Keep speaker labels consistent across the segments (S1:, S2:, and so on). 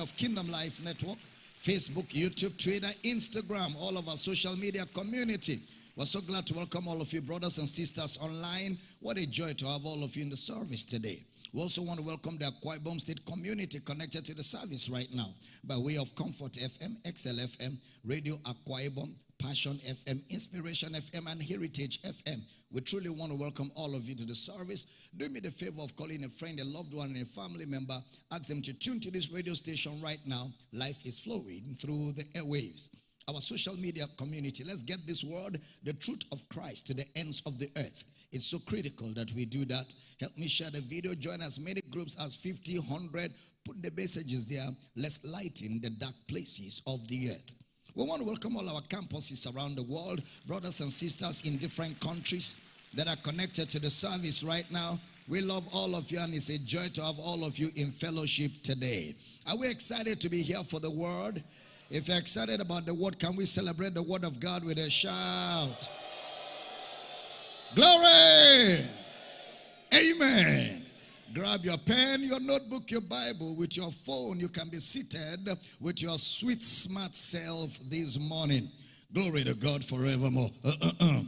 S1: of Kingdom Life Network, Facebook, YouTube, Twitter, Instagram, all of our social media community. We're so glad to welcome all of you, brothers and sisters online. What a joy to have all of you in the service today. We also want to welcome the Akwa Ibom State community connected to the service right now by way of Comfort FM, XLFM, Radio Akwa Ibom, Passion FM, Inspiration FM, and Heritage FM. We truly want to welcome all of you to the service. Do me the favor of calling a friend, a loved one, and a family member. Ask them to tune to this radio station right now. Life is flowing through the airwaves. Our social media community, let's get this word, the truth of Christ, to the ends of the earth. It's so critical that we do that. Help me share the video. Join as many groups as 50, 100. Put the messages there. Let's lighten the dark places of the earth. We want to welcome all our campuses around the world, brothers and sisters in different countries that are connected to the service right now. We love all of you, and it's a joy to have all of you in fellowship today. Are we excited to be here for the word? If you're excited about the word, can we celebrate the word of God with a shout? Glory! Amen. Grab your pen, your notebook, your Bible, with your phone. You can be seated with your sweet, smart self this morning. Glory to God forevermore. Uh, uh, uh.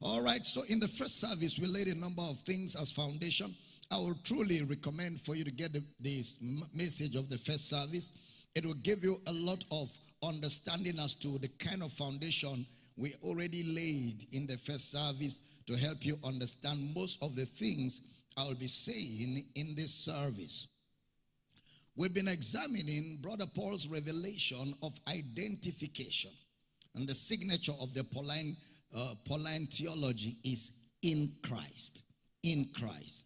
S1: All right, so in the first service, we laid a number of things as foundation. I will truly recommend for you to get the, this message of the first service. It will give you a lot of understanding as to the kind of foundation we already laid in the first service to help you understand most of the things I'll be saying in this service. We've been examining Brother Paul's revelation of identification. And the signature of the Pauline, uh, Pauline theology is in Christ. In Christ.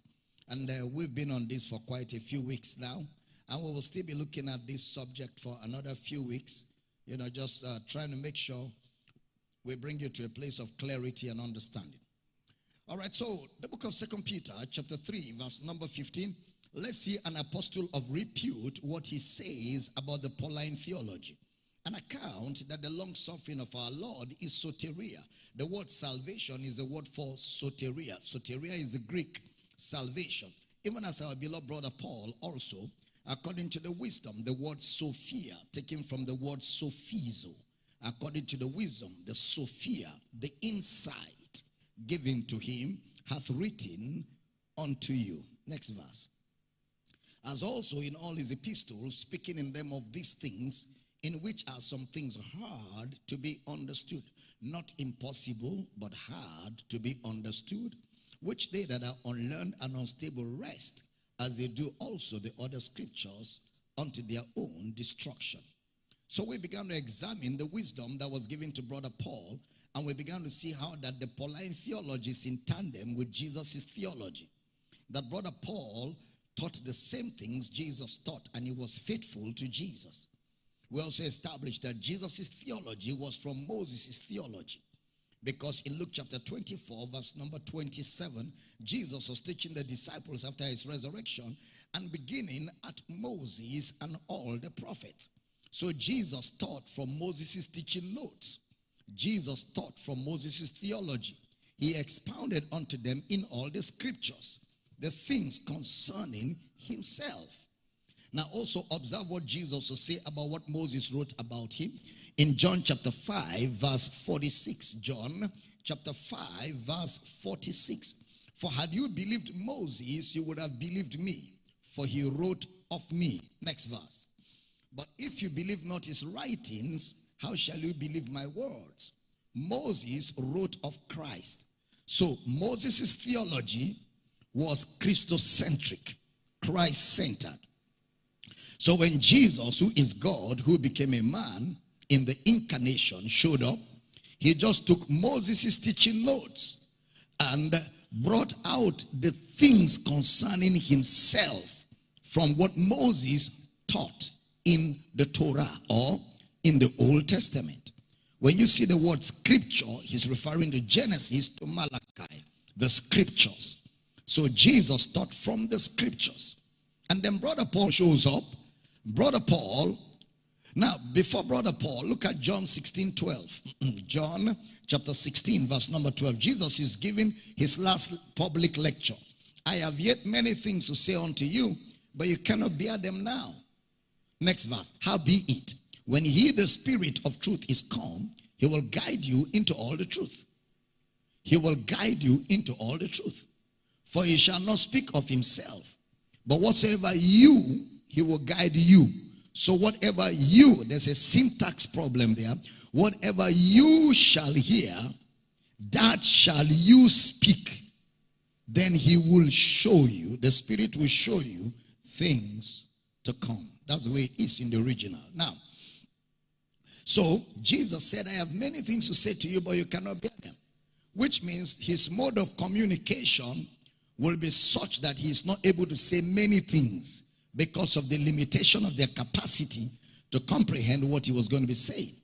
S1: And uh, we've been on this for quite a few weeks now. And we will still be looking at this subject for another few weeks. You know, just uh, trying to make sure we bring you to a place of clarity and understanding. All right, so the book of Second Peter, chapter 3, verse number 15. Let's see an apostle of repute what he says about the Pauline theology. An account that the long suffering of our Lord is soteria. The word salvation is the word for soteria. Soteria is the Greek salvation. Even as our beloved brother Paul also, according to the wisdom, the word Sophia, taken from the word Sophizo. According to the wisdom, the Sophia, the insight given to him hath written unto you. Next verse. As also in all his epistles, speaking in them of these things, in which are some things hard to be understood. Not impossible, but hard to be understood, which they that are unlearned and unstable rest, as they do also the other scriptures, unto their own destruction. So we began to examine the wisdom that was given to brother Paul and we began to see how that the Pauline theology is in tandem with Jesus' theology. That brother Paul taught the same things Jesus taught, and he was faithful to Jesus. We also established that Jesus' theology was from Moses' theology. Because in Luke chapter 24, verse number 27, Jesus was teaching the disciples after his resurrection and beginning at Moses and all the prophets. So Jesus taught from Moses' teaching notes. Jesus taught from Moses' theology. He expounded unto them in all the scriptures the things concerning himself. Now also observe what Jesus will say about what Moses wrote about him in John chapter 5 verse 46. John chapter 5 verse 46. For had you believed Moses, you would have believed me, for he wrote of me. Next verse. But if you believe not his writings, how shall you believe my words? Moses wrote of Christ. So Moses' theology was Christocentric, Christ-centered. So when Jesus, who is God, who became a man in the incarnation, showed up, he just took Moses' teaching notes and brought out the things concerning himself from what Moses taught in the Torah or in the Old Testament. When you see the word scripture, he's referring to Genesis to Malachi, the scriptures. So Jesus taught from the scriptures. And then Brother Paul shows up. Brother Paul, now before Brother Paul, look at John 16, 12. John chapter 16, verse number 12. Jesus is giving his last public lecture. I have yet many things to say unto you, but you cannot bear them now. Next verse. How be it, when he, the spirit of truth, is come, he will guide you into all the truth. He will guide you into all the truth. For he shall not speak of himself, but whatsoever you, he will guide you. So whatever you, there's a syntax problem there. Whatever you shall hear, that shall you speak. Then he will show you, the Spirit will show you things to come. That's the way it is in the original. Now, so Jesus said, I have many things to say to you, but you cannot bear them. Which means his mode of communication will be such that he is not able to say many things because of the limitation of their capacity to comprehend what he was going to be saying.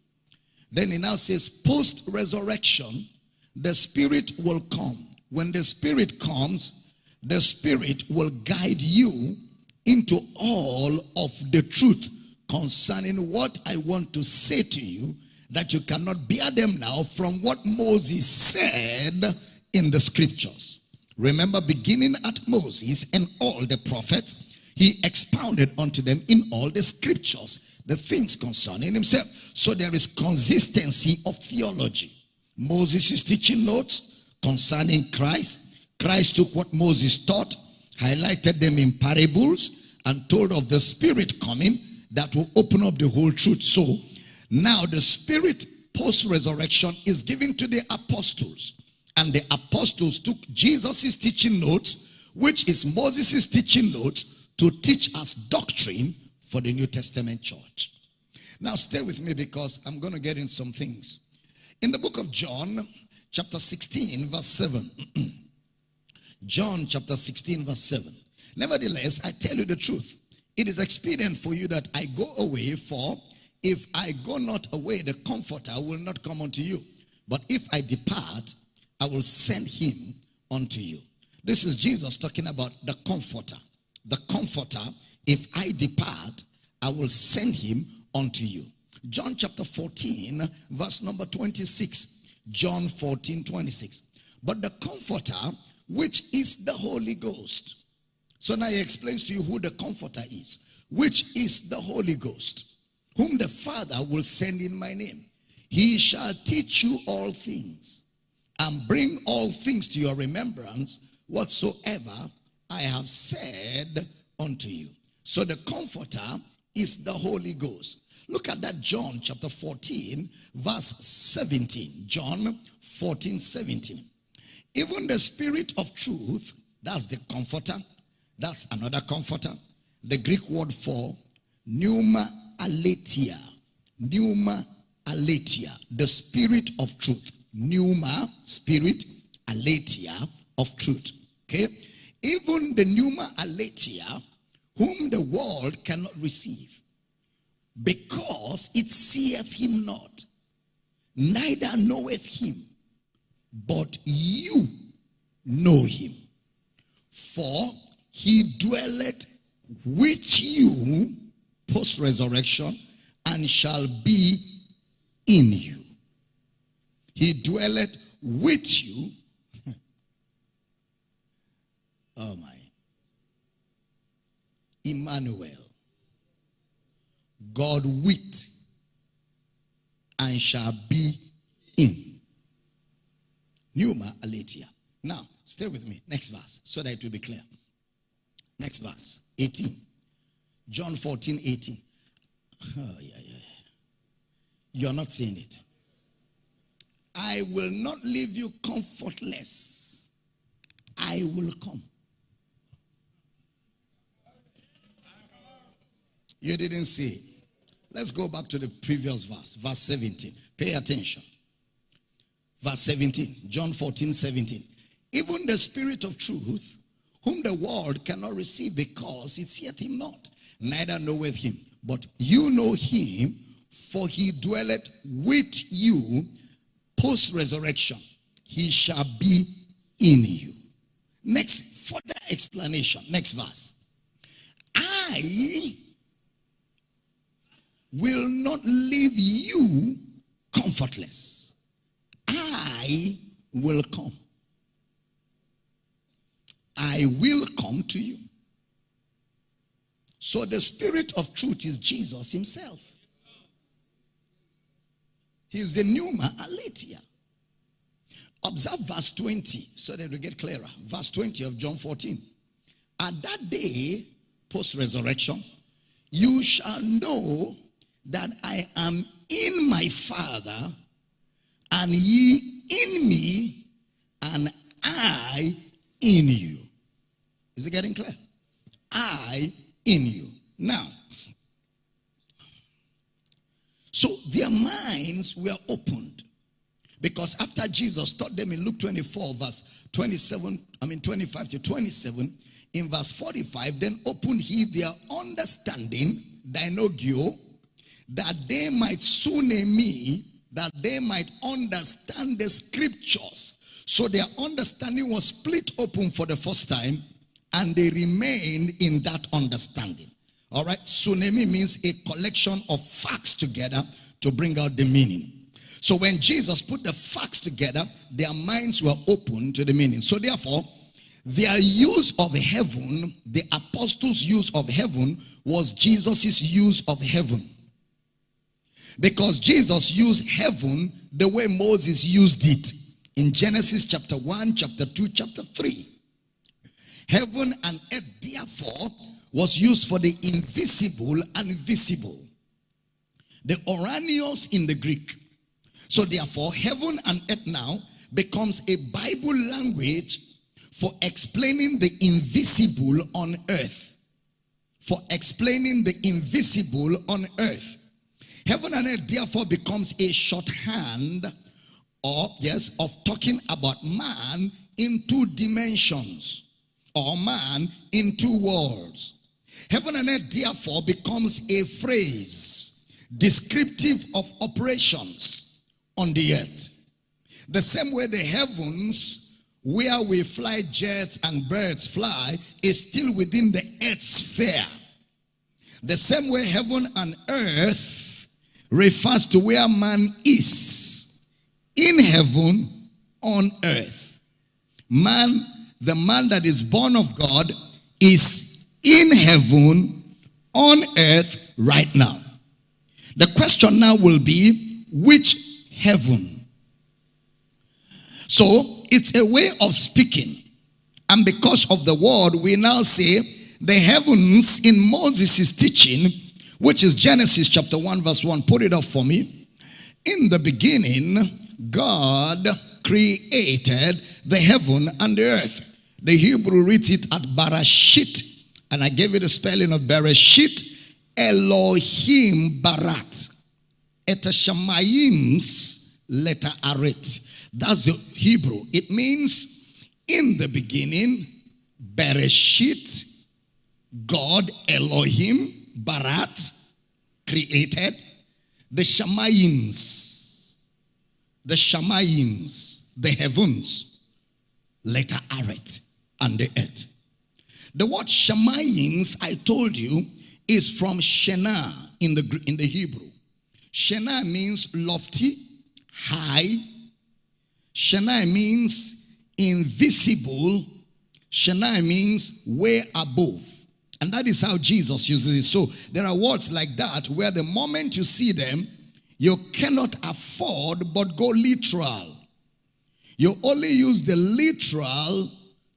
S1: Then he now says, post resurrection, the Spirit will come. When the Spirit comes, the Spirit will guide you into all of the truth concerning what I want to say to you that you cannot bear them now from what Moses said in the scriptures. Remember, beginning at Moses and all the prophets, he expounded unto them in all the scriptures the things concerning himself. So there is consistency of theology. Moses is teaching notes concerning Christ. Christ took what Moses taught, highlighted them in parables, and told of the Spirit coming that will open up the whole truth. So now the Spirit post-resurrection is given to the apostles. And the apostles took Jesus' teaching notes, which is Moses' teaching notes, to teach us doctrine for the New Testament church. Now stay with me because I'm going to get in some things. In the book of John, chapter 16, verse 7. John chapter 16, verse 7. Nevertheless, I tell you the truth. It is expedient for you that I go away, for if I go not away, the comforter will not come unto you. But if I depart, I will send him unto you. This is Jesus talking about the comforter. The comforter, if I depart, I will send him unto you. John chapter 14, verse number 26. John 14, 26. But the comforter, which is the Holy Ghost. So now he explains to you who the comforter is, which is the Holy Ghost, whom the Father will send in my name. He shall teach you all things and bring all things to your remembrance whatsoever I have said unto you. So the comforter is the Holy Ghost. Look at that John chapter 14 verse 17. John 14 17. Even the spirit of truth, that's the comforter, that's another comforter. The Greek word for pneuma aletheia. Pneuma aletheia, the spirit of truth pneuma, spirit, aletheia of truth. Okay? Even the pneuma aletheia, whom the world cannot receive, because it seeth him not, neither knoweth him, but you know him. For he dwelleth with you post resurrection and shall be in you. He dwelleth with you. oh my. Emmanuel. God with and shall be in. Pneuma aletheia. Now, stay with me. Next verse, so that it will be clear. Next verse, 18. John 14, 18. Oh, yeah, yeah. You're not seeing it. I will not leave you comfortless. I will come. You didn't see. Let's go back to the previous verse, verse 17. Pay attention. Verse 17, John 14, 17. Even the spirit of truth, whom the world cannot receive because it seeth him not, neither knoweth him. But you know him, for he dwelleth with you post resurrection, he shall be in you. Next, further explanation. Next verse. I will not leave you comfortless. I will come. I will come to you. So the spirit of truth is Jesus himself. He's the Pneuma Aletheia. Observe verse 20 so that we get clearer. Verse 20 of John 14. At that day, post resurrection, you shall know that I am in my Father, and ye in me, and I in you. Is it getting clear? I in you. Now, so their minds were opened. Because after Jesus taught them in Luke 24, verse 27, I mean 25 to 27, in verse 45, then opened he their understanding, dianoigo, that they might soon me, that they might understand the scriptures. So their understanding was split open for the first time, and they remained in that understanding. All right, suniemi means a collection of facts together to bring out the meaning. So when Jesus put the facts together, their minds were open to the meaning. So therefore, their use of heaven, the apostles' use of heaven, was Jesus' use of heaven. Because Jesus used heaven the way Moses used it in Genesis chapter 1, chapter 2, chapter 3. Heaven and earth, therefore, was used for the invisible and visible. The Oranios in the Greek. So therefore, heaven and earth now becomes a Bible language for explaining the invisible on earth. For explaining the invisible on earth. Heaven and earth therefore becomes a shorthand or yes of talking about man in two dimensions or man in two worlds. Heaven and earth therefore becomes a phrase descriptive of operations on the earth. The same way the heavens where we fly jets and birds fly is still within the earth sphere. The same way heaven and earth refers to where man is in heaven on earth. Man, the man that is born of God, is in heaven on earth right now. The question now will be which heaven? So it's a way of speaking. And because of the word, we now say the heavens in Moses' teaching, which is Genesis chapter 1, verse 1. Put it up for me. In the beginning, God created the heaven and the earth. The Hebrew reads it at Barashit, and I gave it the spelling of Bereshit Elohim Barat. Eteshamayim's letter Aret. That's the Hebrew. It means in the beginning, Bereshit, God, Elohim, Barat, created the Shamayims, the Shamayims, the heavens, letter Aret, and the earth. The word Shamayims, I told you, is from Shena in the, in the Hebrew. Shena means lofty, high, Shanai means invisible. Shanai means way above. And that is how Jesus uses it. So there are words like that where the moment you see them, you cannot afford but go literal. You only use the literal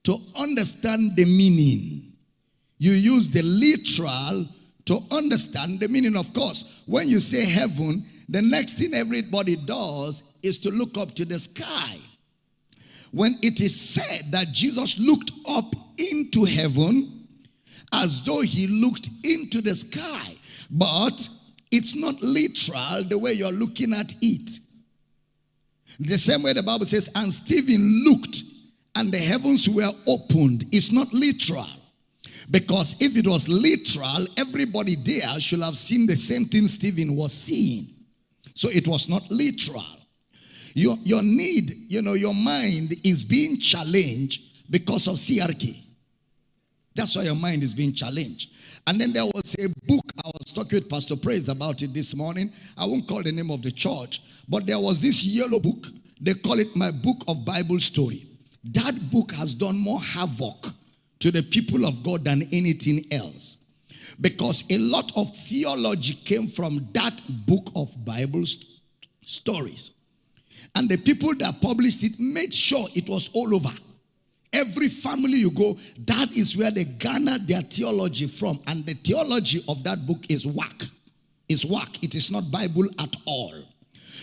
S1: to understand the meaning. You use the literal to understand the meaning. Of course, when you say heaven, the next thing everybody does is to look up to the sky. When it is said that Jesus looked up into heaven as though he looked into the sky, but it's not literal the way you're looking at it. The same way the Bible says, and Stephen looked and the heavens were opened. It's not literal. Because if it was literal, everybody there should have seen the same thing Stephen was seeing. So it was not literal. Your, your need, you know, your mind is being challenged because of CRK. That's why your mind is being challenged. And then there was a book, I was talking with Pastor Praise about it this morning. I won't call the name of the church, but there was this yellow book. They call it My Book of Bible Story. That book has done more havoc to the people of God than anything else. Because a lot of theology came from that book of Bible stories. And the people that published it made sure it was all over. Every family you go, that is where they garnered their theology from. And the theology of that book is whack. Is whack. It is not Bible at all.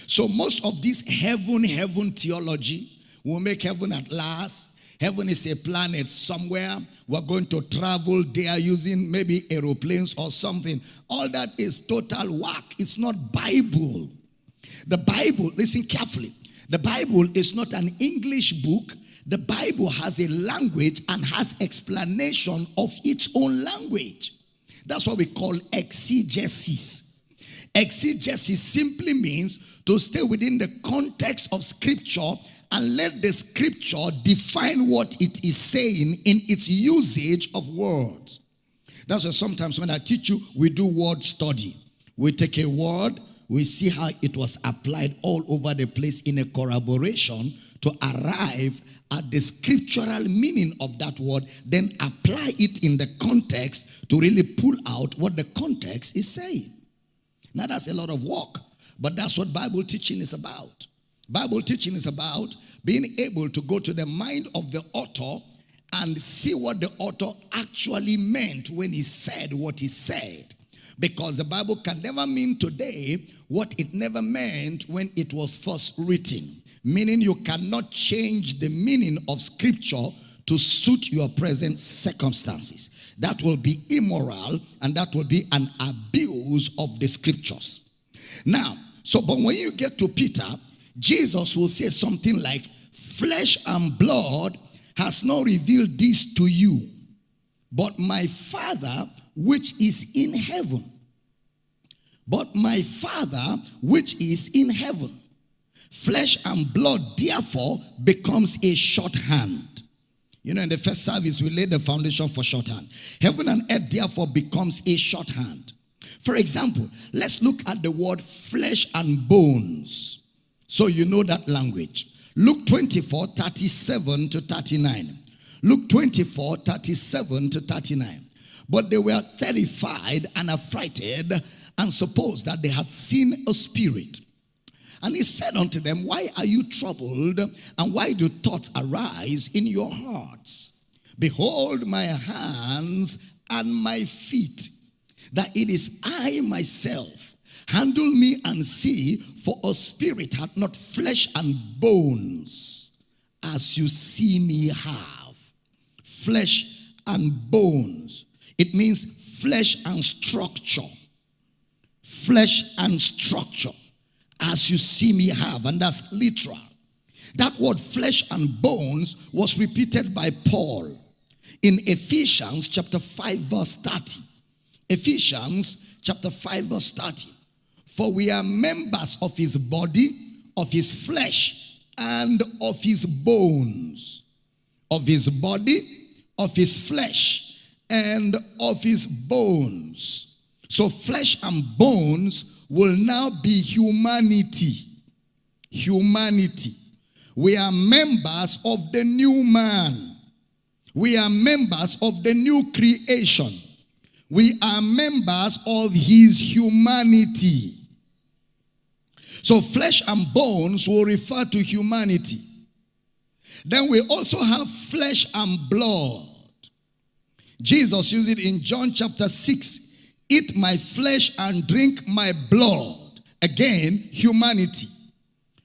S1: So most of this heaven, heaven theology will make heaven at last. Heaven is a planet somewhere. We're going to travel there using maybe aeroplanes or something. All that is total whack. It's not Bible. The Bible, listen carefully. The Bible is not an English book. The Bible has a language and has explanation of its own language. That's what we call exegesis. Exegesis simply means to stay within the context of scripture and let the scripture define what it is saying in its usage of words. That's why sometimes when I teach you, we do word study. We take a word, we see how it was applied all over the place in a corroboration to arrive at the scriptural meaning of that word, then apply it in the context to really pull out what the context is saying. Now that's a lot of work, but that's what Bible teaching is about. Bible teaching is about being able to go to the mind of the author and see what the author actually meant when he said what he said. Because the Bible can never mean today what it never meant when it was first written. Meaning you cannot change the meaning of scripture to suit your present circumstances. That will be immoral and that will be an abuse of the scriptures. Now, so but when you get to Peter, Jesus will say something like, Flesh and blood has not revealed this to you, but my Father which is in heaven. But my Father which is in heaven. Flesh and blood, therefore, becomes a shorthand. You know, in the first service, we laid the foundation for shorthand. Heaven and earth, therefore, becomes a shorthand. For example, let's look at the word flesh and bones. So you know that language. Luke 24, 37 to 39. Luke 24, 37 to 39. But they were terrified and affrighted and supposed that they had seen a spirit. And he said unto them, Why are you troubled? And why do thoughts arise in your hearts? Behold my hands and my feet, that it is I myself. Handle me and see, for a spirit hath not flesh and bones, as you see me have. Flesh and bones. It means flesh and structure. Flesh and structure, as you see me have. And that's literal. That word flesh and bones was repeated by Paul in Ephesians chapter 5 verse 30. Ephesians chapter 5 verse 30. For we are members of his body, of his flesh, and of his bones. Of his body, of his flesh, and of his bones. So flesh and bones will now be humanity. Humanity. We are members of the new man. We are members of the new creation. We are members of his humanity. So flesh and bones will refer to humanity. Then we also have flesh and blood. Jesus used it in John chapter 6. Eat my flesh and drink my blood. Again, humanity.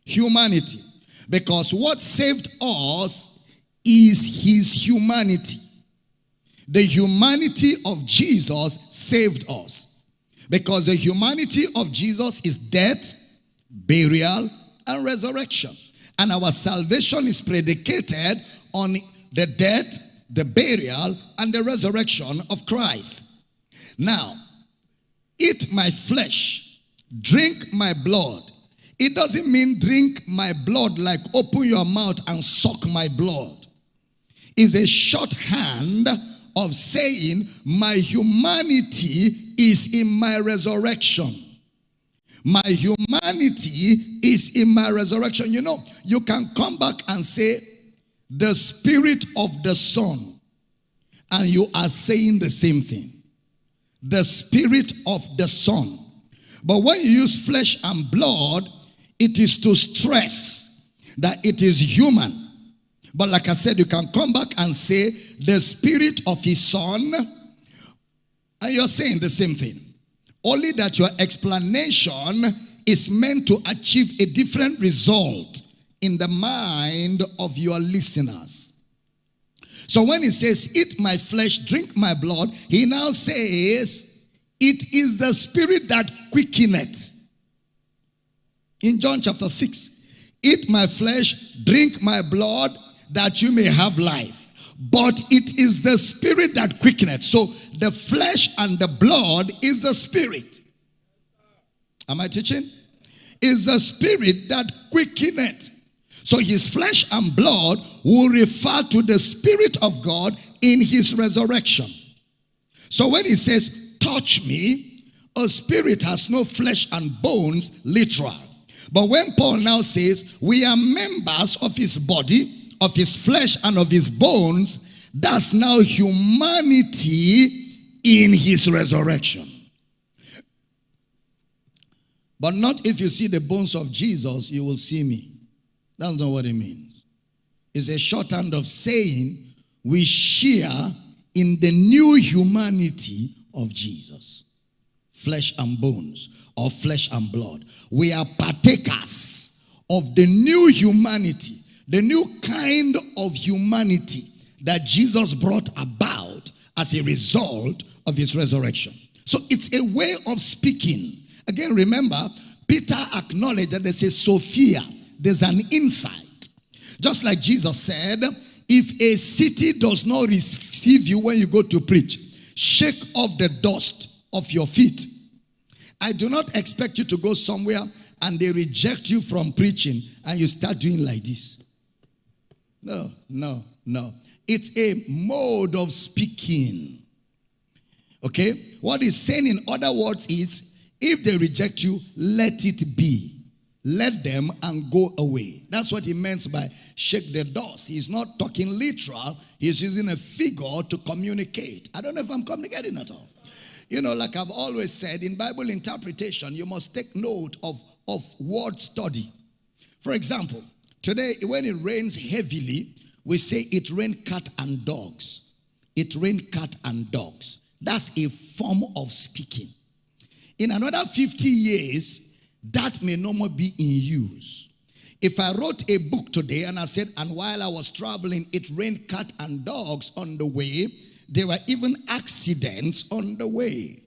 S1: Humanity. Because what saved us is his humanity. The humanity of Jesus saved us. Because the humanity of Jesus is death, burial, and resurrection. And our salvation is predicated on the death, the burial, and the resurrection of Christ. Now, eat my flesh, drink my blood. It doesn't mean drink my blood like open your mouth and suck my blood. It's a shorthand of saying my humanity is in my resurrection. My humanity is in my resurrection. You know, you can come back and say, the spirit of the Son, and you are saying the same thing. the spirit of the Son. But when you use flesh and blood, it is to stress that it is human. But like I said, you can come back and say the spirit of his son, and you're saying the same thing. Only that your explanation is meant to achieve a different result in the mind of your listeners. So when he says, Eat my flesh, drink my blood, he now says, It is the spirit that quickeneth. In John chapter 6, Eat my flesh, drink my blood, that you may have life. But it is the spirit that quickeneth. So the flesh and the blood is the spirit. Am I teaching? Is the spirit that quickeneth. So his flesh and blood will refer to the spirit of God in his resurrection. So when he says, touch me, a spirit has no flesh and bones, literal. But when Paul now says, we are members of his body, of his flesh and of his bones, that's now humanity in his resurrection. But not if you see the bones of Jesus, you will see me. That's not what it means. It's a shorthand of saying we share in the new humanity of Jesus. Flesh and bones, or flesh and blood. We are partakers of the new humanity the new kind of humanity that Jesus brought about as a result of his resurrection. So it's a way of speaking. Again, remember, Peter acknowledged that there's a Sophia, there's an insight. Just like Jesus said, if a city does not receive you when you go to preach, shake off the dust of your feet. I do not expect you to go somewhere and they reject you from preaching and you start doing like this. No, no, no. It's a mode of speaking. Okay? What he's saying in other words is if they reject you, let it be. Let them and go away. That's what he means by shake the dust. He's not talking literal, he's using a figure to communicate. I don't know if I'm communicating at all. You know, like I've always said, in Bible interpretation, you must take note of, of word study. For example, Today, when it rains heavily, we say it rained cat and dogs. It rained cat and dogs. That's a form of speaking. In another 50 years, that may no more be in use. If I wrote a book today and I said, and while I was traveling, it rained cat and dogs on the way, there were even accidents on the way.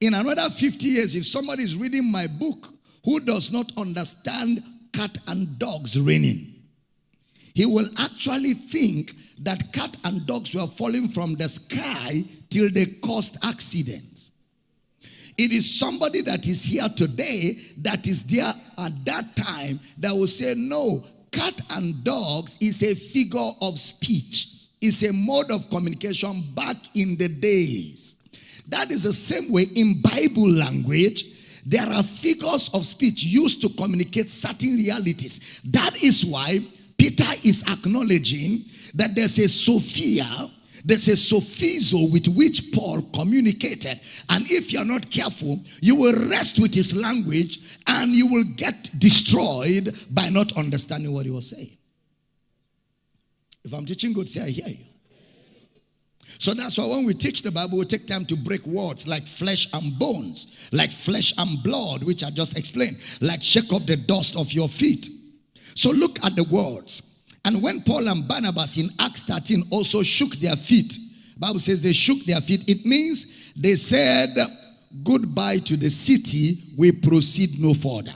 S1: In another 50 years, if somebody is reading my book who does not understand cat and dogs raining. He will actually think that cat and dogs were falling from the sky till they caused accidents. It is somebody that is here today that is there at that time that will say, no, cat and dogs is a figure of speech. It's a mode of communication back in the days. That is the same way in Bible language there are figures of speech used to communicate certain realities. That is why Peter is acknowledging that there's a Sophia, there's a sophizo with which Paul communicated. And if you're not careful, you will rest with his language and you will get destroyed by not understanding what he was saying. If I'm teaching good, say I hear you. So that's why when we teach the Bible, we take time to break words like flesh and bones, like flesh and blood, which I just explained, like shake off the dust of your feet. So look at the words. And when Paul and Barnabas in Acts 13 also shook their feet, Bible says they shook their feet. It means they said goodbye to the city. We proceed no further.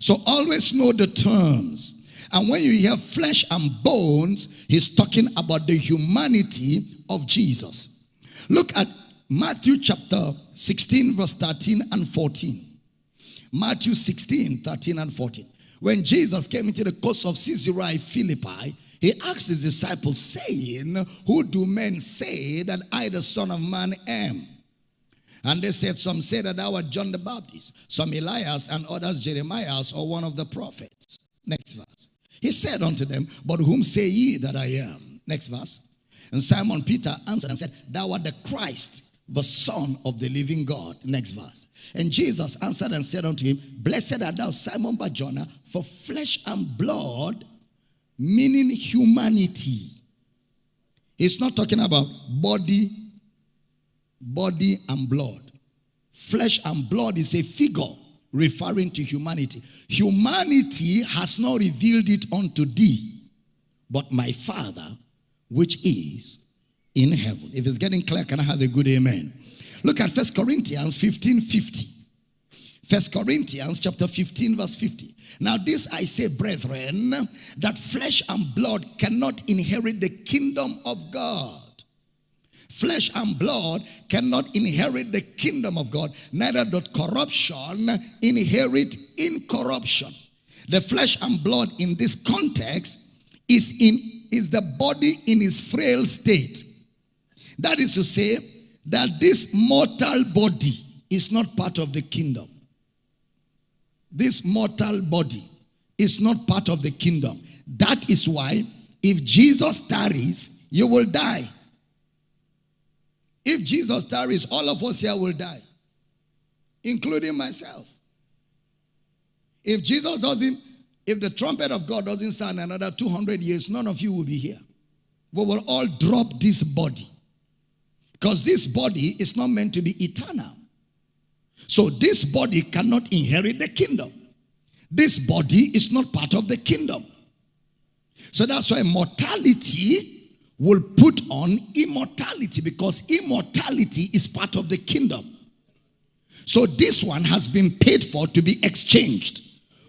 S1: So always know the terms. And when you hear flesh and bones, he's talking about the humanity of Jesus. Look at Matthew chapter 16, verse 13 and 14. Matthew 16, 13 and 14. When Jesus came into the coast of Caesarea Philippi, he asked his disciples, saying, Who do men say that I, the Son of Man, am? And they said, Some say that thou art John the Baptist, some Elias, and others Jeremiah or one of the prophets. Next verse. He said unto them, But whom say ye that I am? Next verse. And Simon Peter answered and said, Thou art the Christ, the Son of the living God. Next verse. And Jesus answered and said unto him, Blessed art thou, Simon Barjona, for flesh and blood, meaning humanity. He's not talking about body, body and blood. Flesh and blood is a figure referring to humanity. Humanity has not revealed it unto thee, but my Father, which is in heaven. If it's getting clear, can I have a good amen? Look at First Corinthians 15 50. First Corinthians chapter 15, verse 50. Now, this I say, brethren, that flesh and blood cannot inherit the kingdom of God. Flesh and blood cannot inherit the kingdom of God, neither doth corruption inherit incorruption. The flesh and blood in this context is in is the body in its frail state. That is to say, that this mortal body is not part of the kingdom. This mortal body is not part of the kingdom. That is why if Jesus tarries, you will die. If Jesus tarries, all of us here will die, including myself. If Jesus doesn't, if the trumpet of God doesn't sound another 200 years, none of you will be here. We will all drop this body. Because this body is not meant to be eternal. So this body cannot inherit the kingdom. This body is not part of the kingdom. So that's why mortality will put on immortality because immortality is part of the kingdom. So this one has been paid for to be exchanged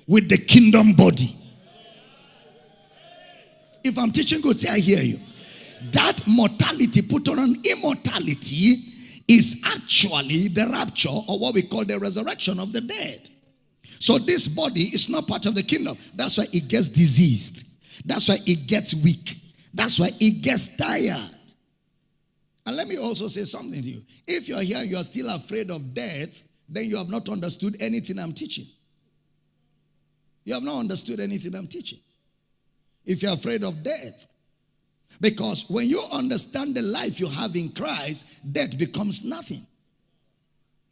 S1: with the kingdom body. If I'm teaching good, say I hear you that mortality put on an immortality is actually the rapture or what we call the resurrection of the dead. So this body is not part of the kingdom. That's why it gets diseased. That's why it gets weak. That's why it gets tired. And let me also say something to you. If you're here you're still afraid of death, then you have not understood anything I'm teaching. You have not understood anything I'm teaching. If you're afraid of death, because when you understand the life you have in Christ, death becomes nothing.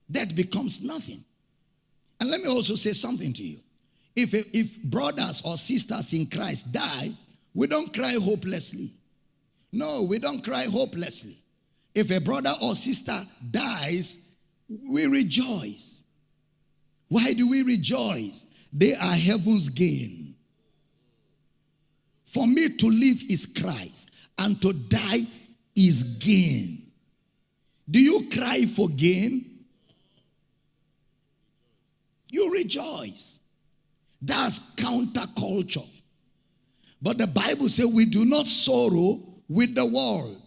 S1: Death becomes nothing. And let me also say something to you. If, if brothers or sisters in Christ die, we don't cry hopelessly. No, we don't cry hopelessly. If a brother or sister dies, we rejoice. Why do we rejoice? They are heaven's gain. For me to live is Christ and to die is gain. Do you cry for gain? You rejoice. That's counterculture. But the Bible says we do not sorrow with the world.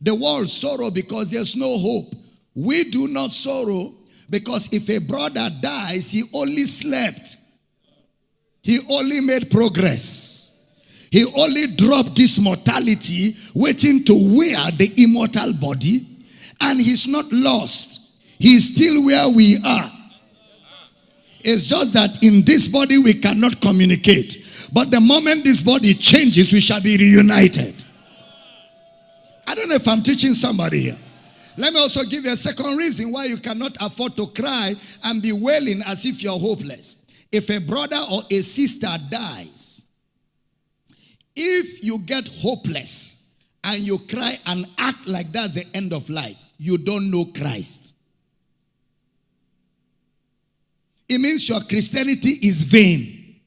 S1: The world sorrow because there's no hope. We do not sorrow because if a brother dies, he only slept. He only made progress. He only dropped this mortality, waiting to wear the immortal body, and he's not lost. He's still where we are. It's just that in this body we cannot communicate. But the moment this body changes, we shall be reunited. I don't know if I'm teaching somebody here. Let me also give you a second reason why you cannot afford to cry and be wailing as if you're hopeless. If a brother or a sister dies, if you get hopeless and you cry and act like that's the end of life, you don't know Christ. It means your Christianity is vain.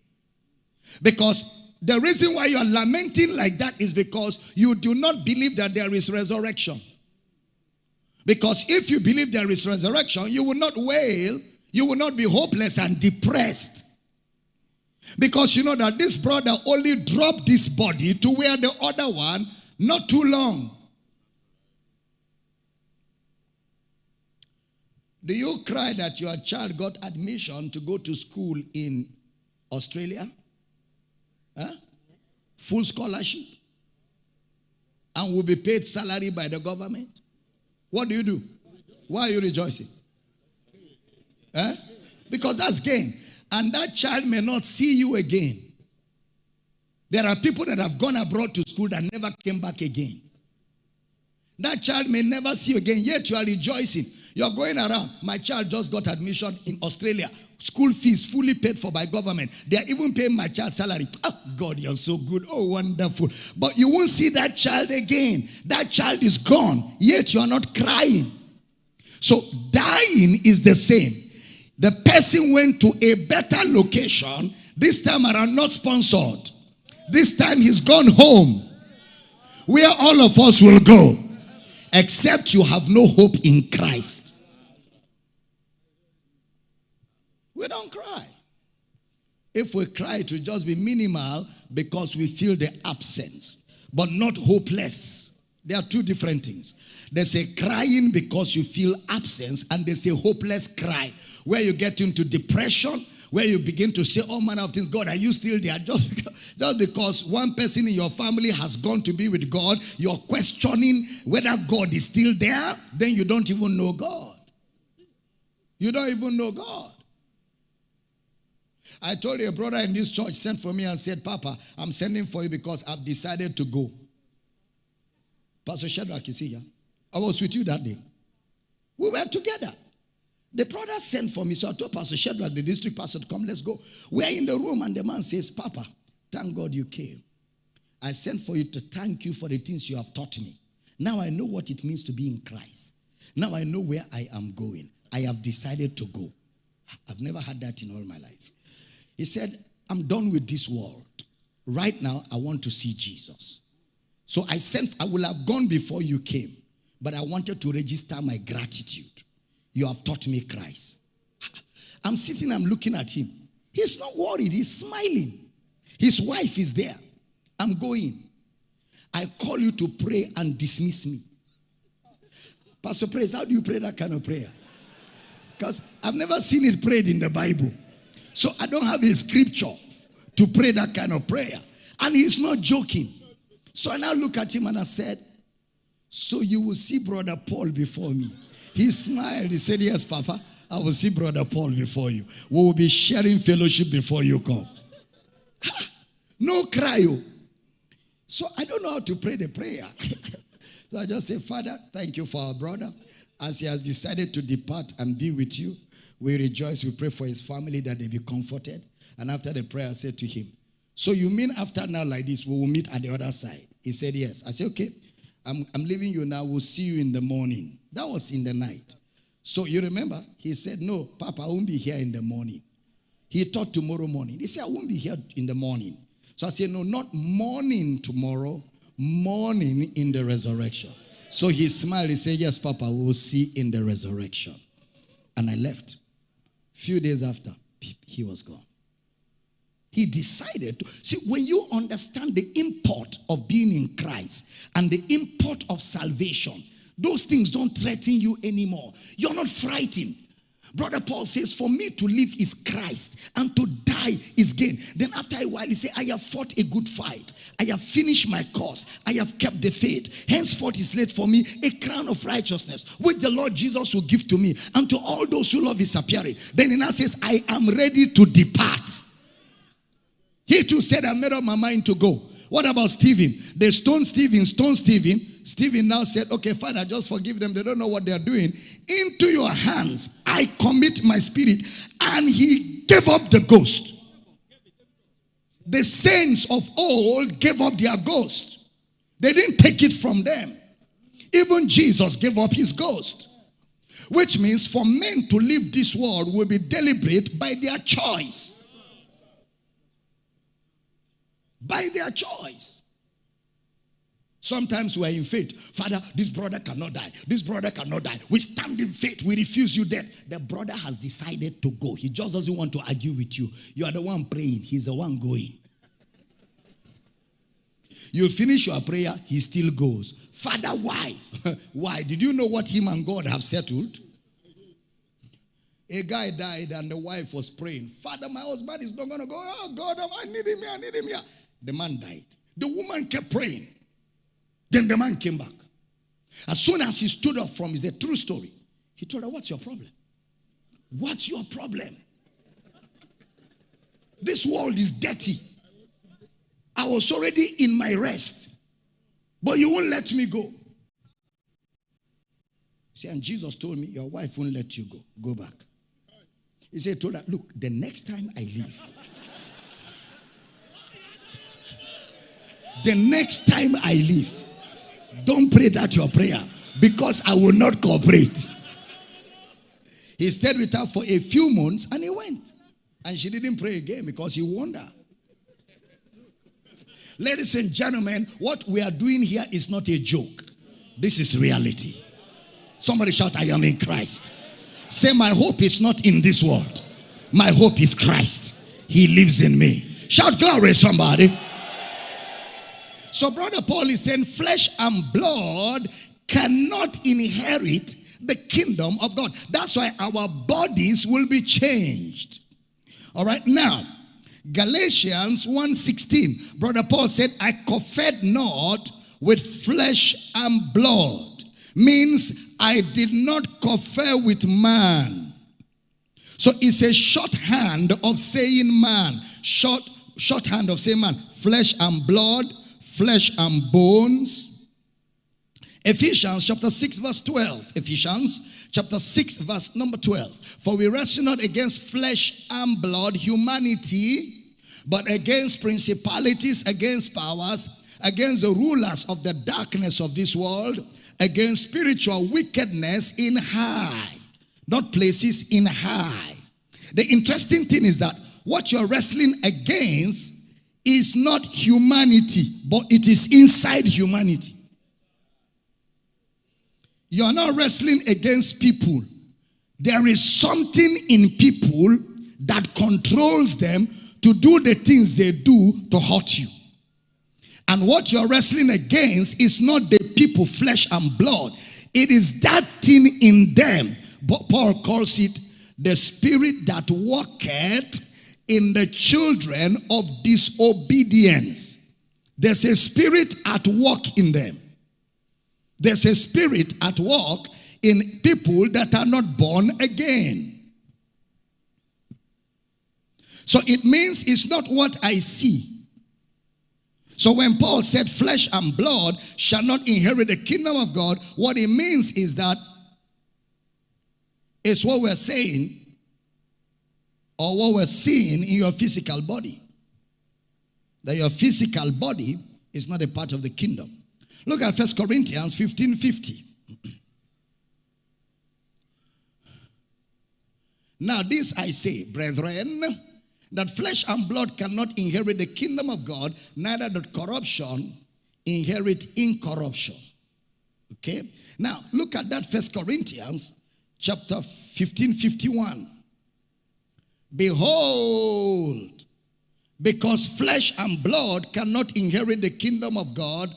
S1: Because the reason why you are lamenting like that is because you do not believe that there is resurrection. Because if you believe there is resurrection, you will not wail, you will not be hopeless and depressed. Because you know that this brother only dropped this body to where the other one not too long. Do you cry that your child got admission to go to school in Australia? Huh? Full scholarship? And will be paid salary by the government? What do you do? Why are you rejoicing? Huh? Because that's gain and that child may not see you again. There are people that have gone abroad to school that never came back again. That child may never see you again, yet you are rejoicing. You're going around. My child just got admission in Australia. School fees fully paid for by government. They are even paying my child's salary. Oh, God, you're so good. Oh, wonderful. But you won't see that child again. That child is gone, yet you are not crying. So dying is the same. The person went to a better location, this time around, not sponsored. This time he's gone home, where all of us will go, except you have no hope in Christ. We don't cry. If we cry, it will just be minimal because we feel the absence, but not hopeless. There are two different things. There's a crying because you feel absence, and there's a hopeless cry where you get into depression, where you begin to say oh, all manner of things. God, are you still there? Just because, just because one person in your family has gone to be with God, you're questioning whether God is still there, then you don't even know God. You don't even know God. I told you a brother in this church sent for me and said, Papa, I'm sending for you because I've decided to go. Pastor Shadrach is here. I was with you that day. We were together. The brother sent for me, so I told Pastor Shadrach, the district pastor, to come, let's go. We are in the room, and the man says, Papa, thank God you came. I sent for you to thank you for the things you have taught me. Now I know what it means to be in Christ. Now I know where I am going. I have decided to go. I've never had that in all my life. He said, I'm done with this world. Right now, I want to see Jesus. So I sent, I will have gone before you came, but I wanted to register my gratitude. You have taught me Christ. I'm sitting, I'm looking at him. He's not worried, he's smiling. His wife is there. I'm going. I call you to pray and dismiss me. Pastor Praise, how do you pray that kind of prayer? Because I've never seen it prayed in the Bible. So I don't have a scripture to pray that kind of prayer. And he's not joking. So I now look at him and I said, So you will see Brother Paul before me. He smiled. He said, Yes, Papa, I will see Brother Paul before you. We will be sharing fellowship before you come. no cry. Oh. So I don't know how to pray the prayer. so I just say, Father, thank you for our brother. As he has decided to depart and be with you, we rejoice. We pray for his family that they be comforted. And after the prayer, I said to him, So you mean after now like this, we will meet at the other side? He said, Yes. I said, Okay, I'm, I'm leaving you now. We'll see you in the morning. That was in the night. So you remember, he said, No, Papa, I won't be here in the morning. He thought tomorrow morning. He said, I won't be here in the morning. So I said, No, not morning tomorrow, morning in the resurrection. So he smiled. He said, Yes, Papa, we'll see in the resurrection. And I left. Few days after, he was gone. He decided to see when you understand the import of being in Christ and the import of salvation, those things don't threaten you anymore. You're not frightened. Brother Paul says, For me to live is Christ, and to die is gain. Then after a while, he said, I have fought a good fight. I have finished my course. I have kept the faith. Henceforth is laid for me a crown of righteousness, which the Lord Jesus will give to me, and to all those who love his appearing. Then he now says, I am ready to depart. He too said, I made up my mind to go. What about Stephen? They stoned Stephen, stoned Stephen. Stephen now said, Okay, Father, just forgive them. They don't know what they're doing. Into your hands I commit my spirit. And he gave up the ghost. The saints of old gave up their ghost, they didn't take it from them. Even Jesus gave up his ghost. Which means for men to leave this world will be deliberate by their choice. By their choice. Sometimes we are in faith. Father, this brother cannot die. This brother cannot die. We stand in faith. We refuse you death. The brother has decided to go. He just doesn't want to argue with you. You are the one praying. He's the one going. You finish your prayer, he still goes. Father, why? why? Did you know what him and God have settled? A guy died and the wife was praying. Father, my husband is not going to go. Oh, God, oh, I need him here. I need him here. The man died. The woman kept praying. Then the man came back. As soon as he stood up from his, the true story, he told her, What's your problem? What's your problem? This world is dirty. I was already in my rest, but you won't let me go. See, and Jesus told me, Your wife won't let you go. Go back. He said, told her, Look, the next time I leave, the next time I leave, don't pray that your prayer because I will not cooperate. He stayed with her for a few months and he went. And she didn't pray again because he warned her. Ladies and gentlemen, what we are doing here is not a joke. This is reality. Somebody shout, I am in Christ. Say, My hope is not in this world. My hope is Christ. He lives in me. Shout glory, somebody. So, Brother Paul is saying, flesh and blood cannot inherit the kingdom of God. That's why our bodies will be changed. All right, now, Galatians 1:16, Brother Paul said, I conferred not with flesh and blood. Means I did not confer with man. So it's a shorthand of saying man. Short shorthand of saying man. Flesh and blood, flesh and bones. Ephesians chapter 6 verse 12. Ephesians chapter 6 verse number 12. For we wrestle not against flesh and blood, humanity, but against principalities, against powers, against the rulers of the darkness of this world, against spiritual wickedness in high, not places in high. The interesting thing is that what you're wrestling against is not humanity, but it is inside humanity. You are not wrestling against people. There is something in people that controls them to do the things they do to hurt you. And what you're wrestling against is not the people, flesh and blood. It is that thing in them. But Paul calls it the spirit that worketh in the children of disobedience. There's a spirit at work in them. There's a spirit at work in people that are not born again. So it means it's not what I see. So when Paul said flesh and blood shall not inherit the kingdom of God, what it means is that it's what we're saying or what we're seeing in your physical body. That your physical body is not a part of the kingdom. Look at First Corinthians 15 50. now, this I say, brethren, that flesh and blood cannot inherit the kingdom of God, neither does corruption inherit incorruption. Okay? Now, look at that First Corinthians chapter 15 51. Behold, because flesh and blood cannot inherit the kingdom of God,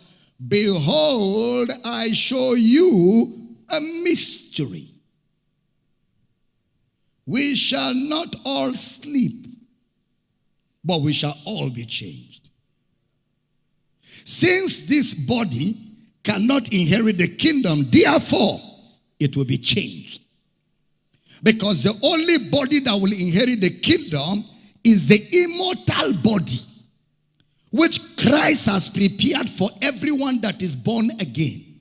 S1: behold, I show you a mystery. We shall not all sleep, but we shall all be changed. Since this body cannot inherit the kingdom, therefore, it will be changed. Because the only body that will inherit the kingdom is the immortal body, which Christ has prepared for everyone that is born again.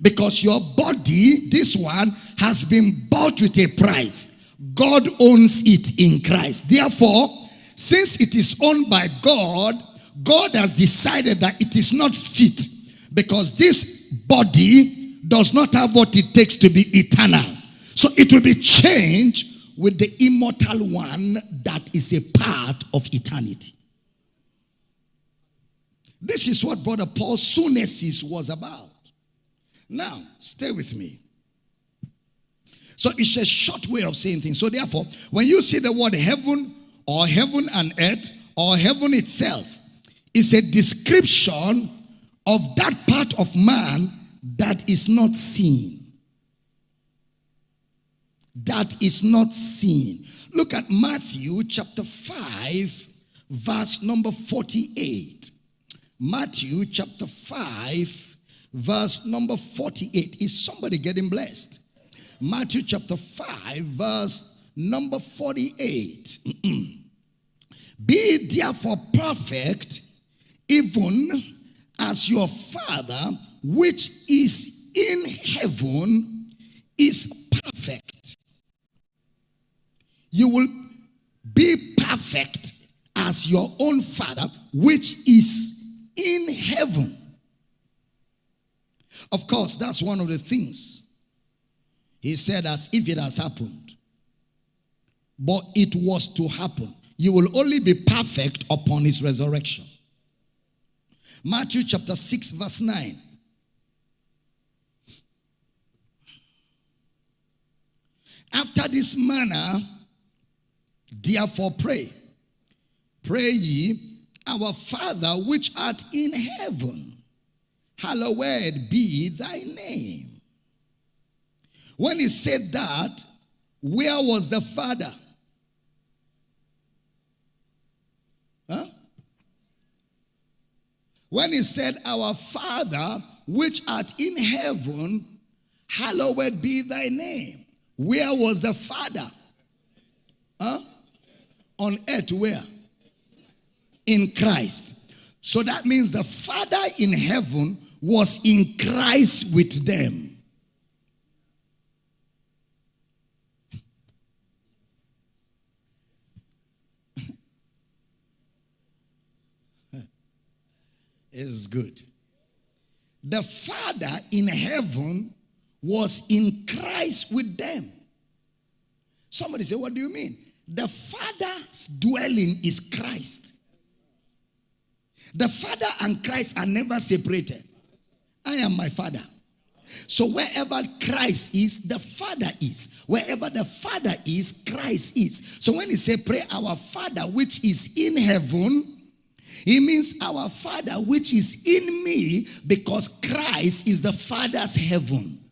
S1: Because your body, this one, has been bought with a price. God owns it in Christ. Therefore, since it is owned by God, God has decided that it is not fit because this body does not have what it takes to be eternal. So it will be changed with the immortal one that is a part of eternity. This is what Brother Paul's sunesis was about. Now, stay with me. So it's a short way of saying things. So therefore, when you see the word heaven or heaven and earth or heaven itself, it's a description of that part of man that is not seen that is not seen. Look at Matthew chapter 5, verse number 48. Matthew chapter 5, verse number 48. Is somebody getting blessed? Matthew chapter 5, verse number 48. Be therefore perfect, even as your Father which is in heaven is perfect. You will be perfect as your own Father, which is in heaven. Of course, that's one of the things he said, as if it has happened. But it was to happen. You will only be perfect upon his resurrection. Matthew chapter 6, verse 9. After this manner, therefore pray. Pray ye, Our Father which art in heaven, hallowed be thy name. When he said that, where was the Father? Huh? When he said, Our Father which art in heaven, hallowed be thy name. Where was the Father? Huh? On earth, where? In Christ. So that means the Father in heaven was in Christ with them. is good. The Father in heaven was in Christ with them. Somebody say, What do you mean? The Father's dwelling is Christ. The Father and Christ are never separated. I am my Father. So wherever Christ is, the Father is. Wherever the Father is, Christ is. So when he say pray our Father which is in heaven, he means our Father which is in me because Christ is the Father's heaven.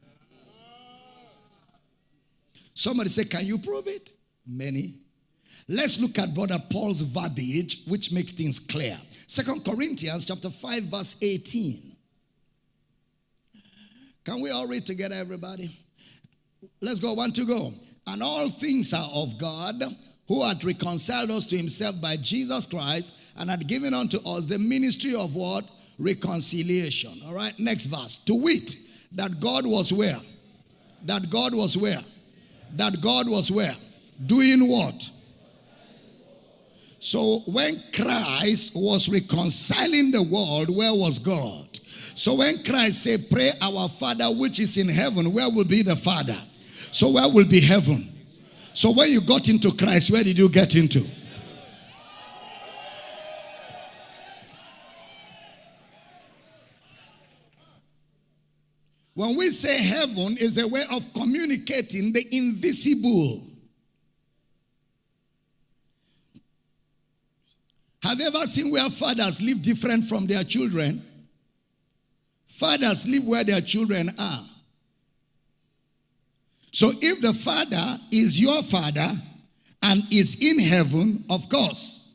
S1: Somebody say, Can you prove it? Many. Let's look at Brother Paul's verbiage, which makes things clear. Second Corinthians chapter 5, verse 18. Can we all read together, everybody? Let's go. One two, go. And all things are of God, who hath reconciled us to himself by Jesus Christ, and had given unto us the ministry of what? Reconciliation. All right, next verse. To wit, that God was where? That God was where? That God was where? Doing what? So when Christ was reconciling the world, where was God? So when Christ said, Pray our Father which is in heaven, where will be the Father? So where will be heaven? So when you got into Christ, where did you get into? When we say heaven is a way of communicating the invisible. Have you ever seen where fathers live different from their children? Fathers live where their children are. So if the father is your father and is in heaven, of course,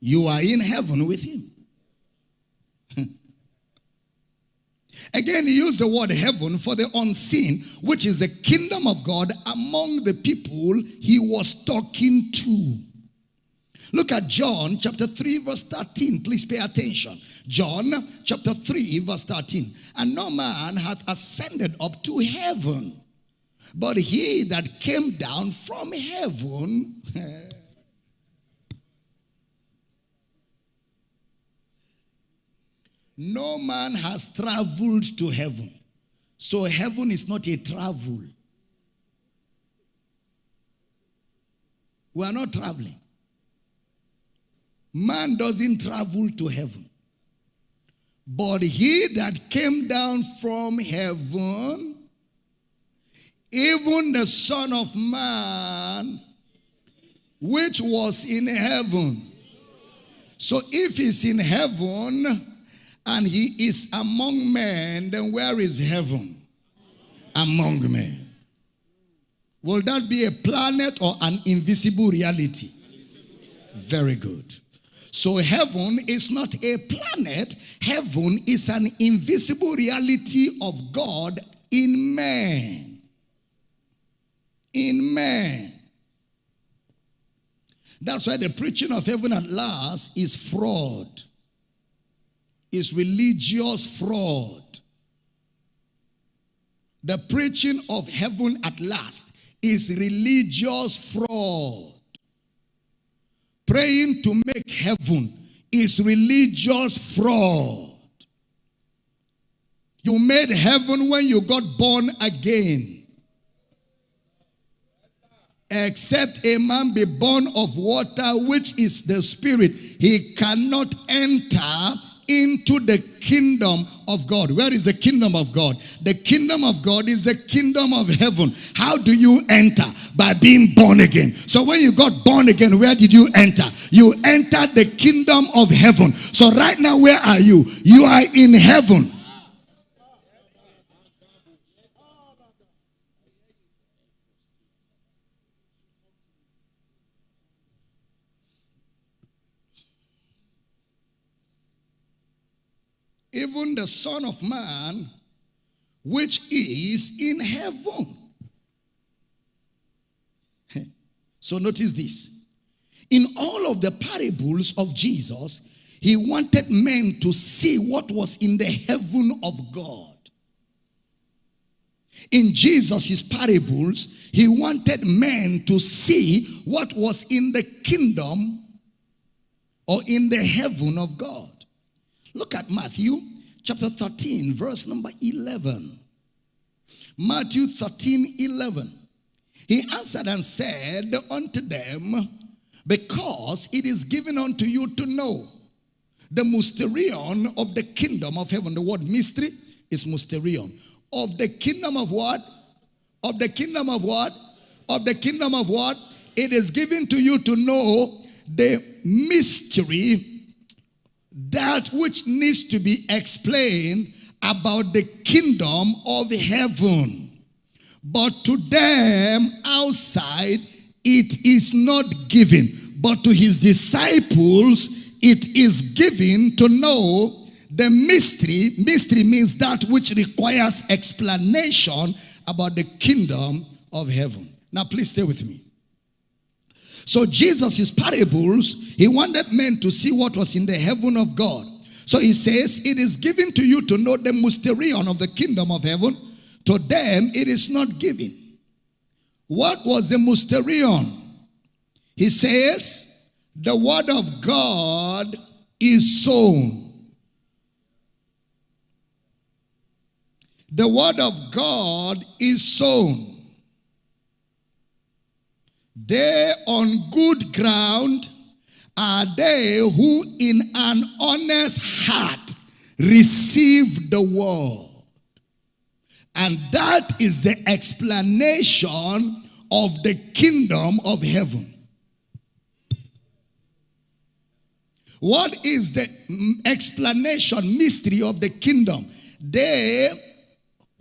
S1: you are in heaven with him. Again, he used the word heaven for the unseen, which is the kingdom of God among the people he was talking to. Look at John chapter 3, verse 13. Please pay attention. John chapter 3, verse 13. And no man hath ascended up to heaven, but he that came down from heaven. no man has traveled to heaven. So heaven is not a travel. We are not traveling. Man doesn't travel to heaven. But he that came down from heaven, even the Son of Man, which was in heaven. So if he's in heaven and he is among men, then where is heaven? Among men. Will that be a planet or an invisible reality? Very good. So heaven is not a planet. Heaven is an invisible reality of God in man. In man. That's why the preaching of heaven at last is fraud. Is religious fraud. the preaching of heaven at last is religious fraud. Praying to make heaven is religious fraud. You made heaven when you got born again. Except a man be born of water, which is the spirit, he cannot enter into the kingdom of God. Where is the kingdom of God? The kingdom of God is the kingdom of heaven. How do you enter? By being born again. So when you got born again, where did you enter? You entered the kingdom of heaven. So right now, where are you? You are in heaven. Even the Son of Man, which is in heaven. So notice this. In all of the parables of Jesus, he wanted men to see what was in the heaven of God. In Jesus' parables, he wanted men to see what was in the kingdom or in the heaven of God. Look at Matthew chapter 13, verse number 11. Matthew 13, 11. He answered and said unto them, Because it is given unto you to know the mysterion of the kingdom of heaven. The word mystery is mysterion. Of the kingdom of what? Of the kingdom of what? Of the kingdom of what? It is given to you to know the mystery that which needs to be explained about the kingdom of heaven. But to them outside, it is not given. But to his disciples, it is given to know the mystery. Mystery means that which requires explanation about the kingdom of heaven. Now, please stay with me. So Jesus, his parables, he wanted men to see what was in the heaven of God. So he says, it is given to you to know the mysterion of the kingdom of heaven. To them, it is not given. What was the mysterion? He says, the word of God is sown. The word of God is sown. They on good ground are they who in an honest heart receive the word. And that is the explanation of the kingdom of heaven. What is the mm, explanation, mystery of the kingdom? They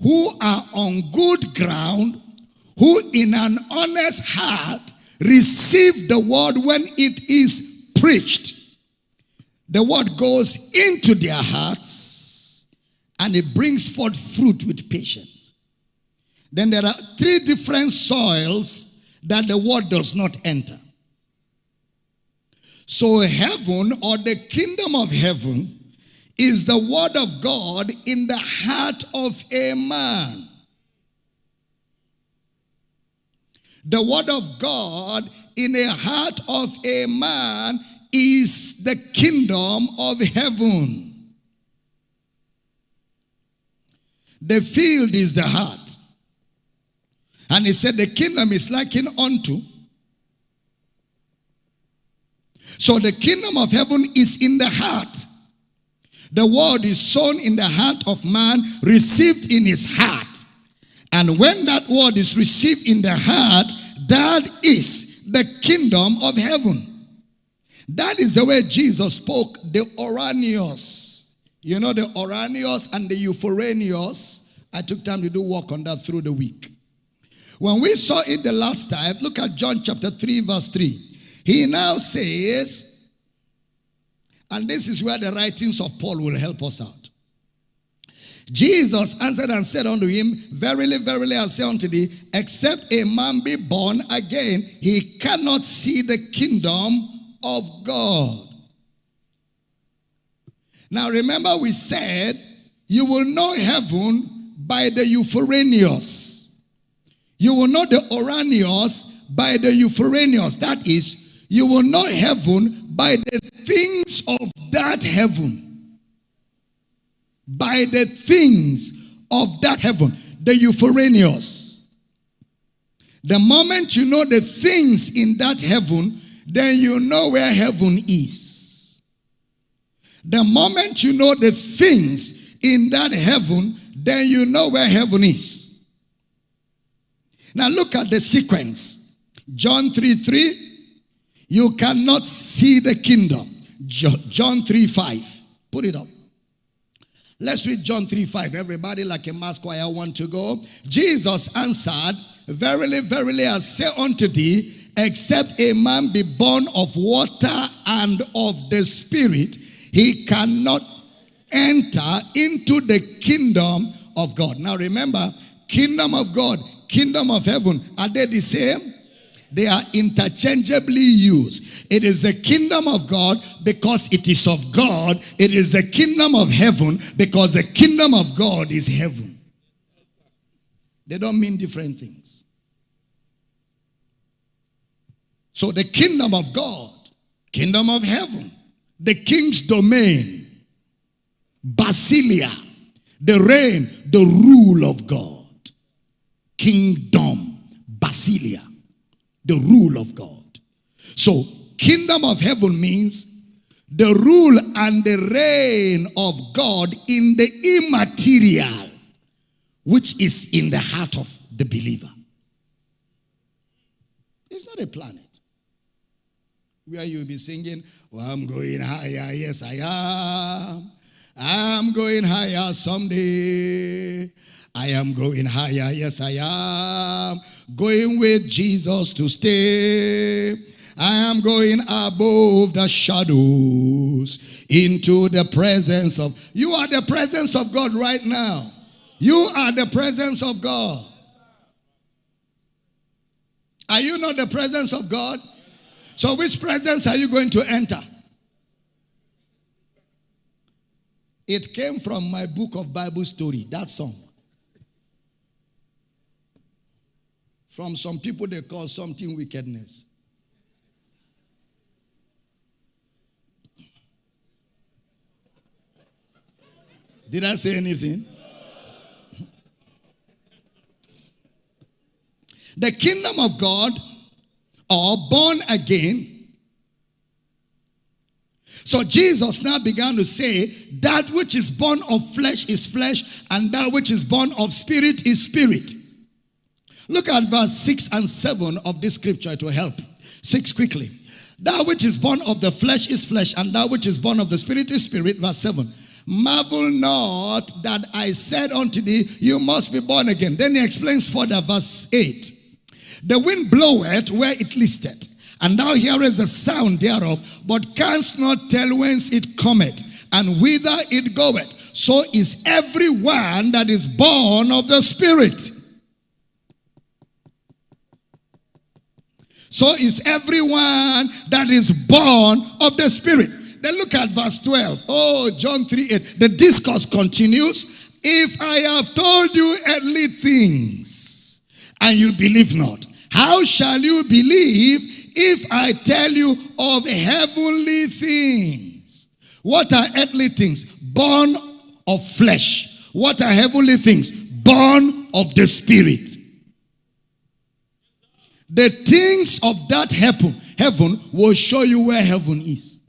S1: who are on good ground who in an honest heart receive the word when it is preached. The word goes into their hearts and it brings forth fruit with patience. Then there are three different soils that the word does not enter. So heaven or the kingdom of heaven is the word of God in the heart of a man. The word of God in a heart of a man is the kingdom of heaven. The field is the heart. And he said the kingdom is likened unto. So the kingdom of heaven is in the heart. The word is sown in the heart of man, received in his heart. And when that word is received in the heart, that is the kingdom of heaven. That is the way Jesus spoke the Ouranios. You know the Ouranios and the Epouranios. I took time to do work on that through the week. When we saw it the last time, look at John chapter 3 verse 3. He now says, and this is where the writings of Paul will help us out. Jesus answered and said unto him, Verily, verily, I say unto thee, except a man be born again, he cannot see the kingdom of God. Now remember we said, you will know heaven by the Epouranios. You will know the Ouranios by the Epouranios. That is, you will know heaven by the things of that heaven. By the things of that heaven. The Epouranios. The moment you know the things in that heaven, then you know where heaven is. The moment you know the things in that heaven, then you know where heaven is. Now look at the sequence. John 3 3, you cannot see the kingdom. John 3 5. Put it up. Let's read John 3 5. Everybody, like a mass choir, want to go. Jesus answered, Verily, verily, I say unto thee, except a man be born of water and of the Spirit, he cannot enter into the kingdom of God. Now remember, kingdom of God, kingdom of heaven, are they the same? They are interchangeably used. It is the kingdom of God because it is of God. It is the kingdom of heaven because the kingdom of God is heaven. They don't mean different things. So the kingdom of God, kingdom of heaven, the king's domain, Basilia, the reign, the rule of God. Kingdom, Basilia, the rule of God. So, kingdom of heaven means the rule and the reign of God in the immaterial, which is in the heart of the believer. It's not a planet where you'll be singing, Oh, I'm going higher, yes, I am. I'm going higher someday. I am going higher, yes, I am. Going with Jesus to stay. I am going above the shadows into the presence of. You are the presence of God right now. You are the presence of God. Are you not the presence of God? So, which presence are you going to enter? It came from my book of Bible story, that song. From some people, they call something wickedness. Did I say anything? the kingdom of God, or born again, so Jesus now began to say, That which is born of flesh is flesh, and that which is born of spirit is spirit. Look at verse 6 and 7 of this scripture to help. 6 quickly. That which is born of the flesh is flesh, and that which is born of the spirit is spirit. Verse 7. Marvel not that I said unto thee, You must be born again. Then he explains further, verse 8. The wind bloweth where it listeth and thou hearest the sound thereof, but canst not tell whence it cometh, and whither it goeth. So is every one that is born of the Spirit. So is everyone that is born of the Spirit. Then look at verse 12. Oh, John 3 8. The discourse continues. If I have told you earthly things and you believe not, how shall you believe if I tell you of heavenly things, what are earthly things? Born of flesh. What are heavenly things? Born of the spirit. The things of that heaven, heaven will show you where heaven is.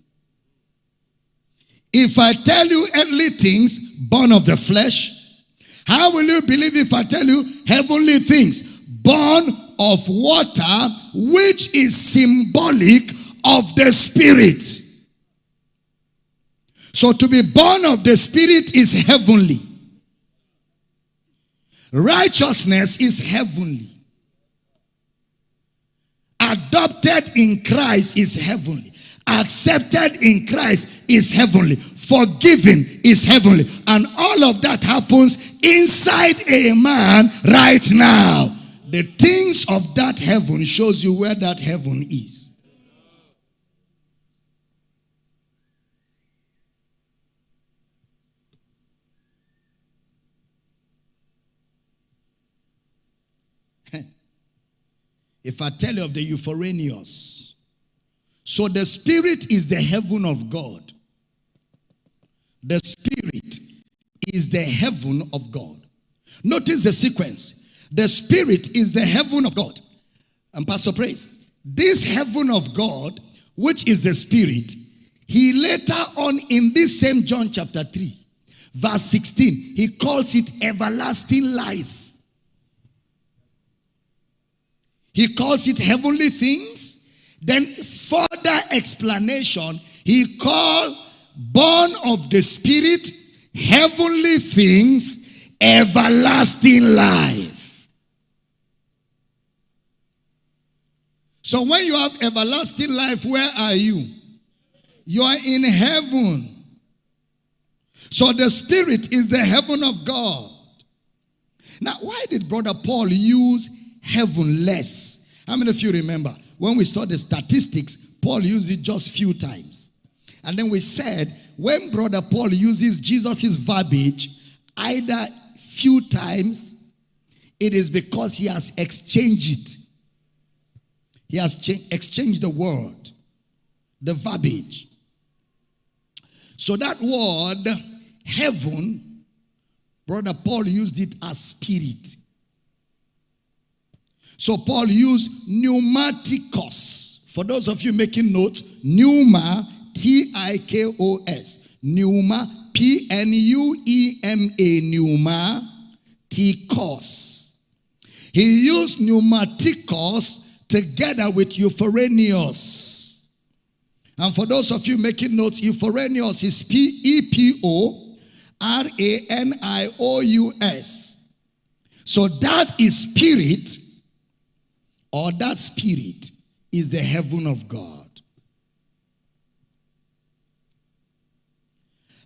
S1: If I tell you earthly things, born of the flesh, how will you believe if I tell you heavenly things, born of water, which is symbolic of the Spirit. So to be born of the Spirit is heavenly. Righteousness is heavenly. Adopted in Christ is heavenly. Accepted in Christ is heavenly. Forgiven is heavenly. And all of that happens inside a man right now. The things of that heaven shows you where that heaven is. If I tell you of the Epouranios, so the spirit is the heaven of God. The spirit is the heaven of God. Notice the sequence. The spirit is the heaven of God. And Pastor Praise, this heaven of God, which is the spirit, he later on in this same John chapter 3, verse 16, he calls it everlasting life. He calls it heavenly things. Then further explanation, he called born of the spirit, heavenly things, everlasting life. So when you have everlasting life, where are you? You are in heaven. So the spirit is the heaven of God. Now, why did Brother Paul use heaven less? How many of you remember when we saw the statistics, Paul used it just few times. And then we said, when Brother Paul uses Jesus' verbiage, either few times, it is because he has exchanged it. He has exchanged the word, the verbiage. So that word, heaven, Brother Paul used it as spirit. So Paul used pneumatikos. For those of you making notes, pneuma, T-I-K-O-S. Pneuma, P-N-U-E-M-A, pneuma, tikos. He used pneumatikos together with epouranios. And for those of you making notes, epouranios is P-E-P-O-R-A-N-I-O-U-S. So that is spirit or that spirit is the heaven of God.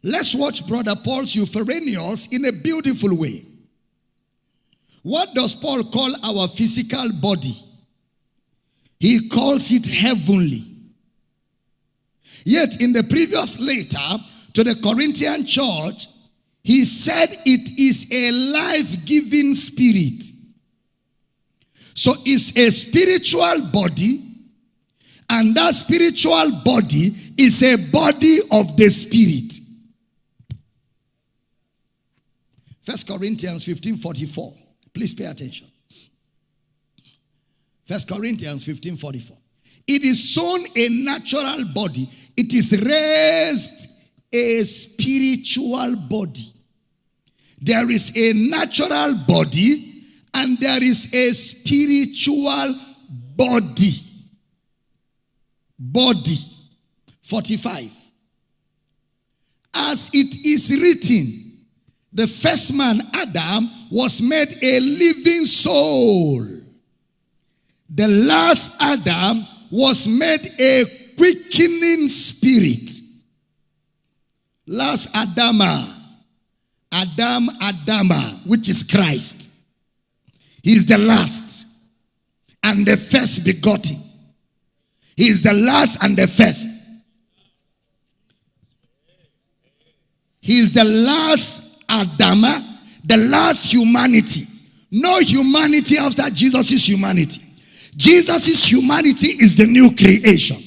S1: Let's watch Brother Paul's Epouranios in a beautiful way. What does Paul call our physical body? He calls it heavenly. Yet in the previous letter to the Corinthian church, he said it is a life-giving spirit. So it's a spiritual body, and that spiritual body is a body of the spirit. First Corinthians 15 44. Please pay attention. First Corinthians 15 44. It is sown a natural body, it is raised a spiritual body. There is a natural body and there is a spiritual body. Body. 45. As it is written, the first man, Adam, was made a living soul. The last Adam was made a quickening spirit. Last Adama, Adam Adama, which is Christ. He is the last and the first begotten. He is the last and the first. He is the last Adama, the last humanity. No humanity after Jesus' humanity. Jesus' humanity is the new creation.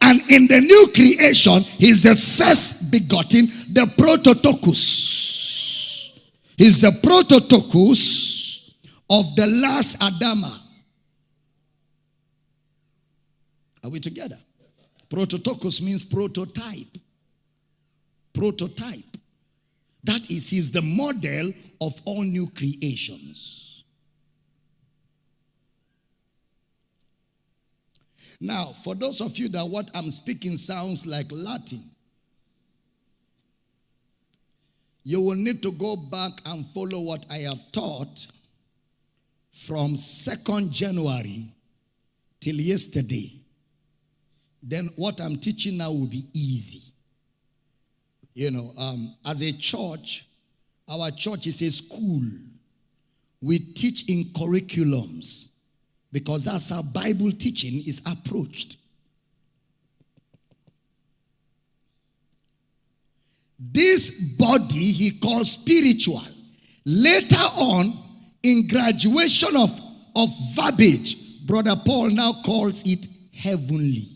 S1: And in the new creation, he is the first begotten, the prototokos. He's the prototokos of the last Adama. Are we together? Prototokos means prototype. Prototype. That is, he's the model of all new creations. Now, for those of you that what I'm speaking sounds like Latin, you will need to go back and follow what I have taught from 2nd January till yesterday, then what I'm teaching now will be easy. You know, um, as a church, our church is a school. We teach in curriculums because that's how Bible teaching is approached. This body he calls spiritual. Later on, in graduation of, of verbiage, Brother Paul now calls it heavenly.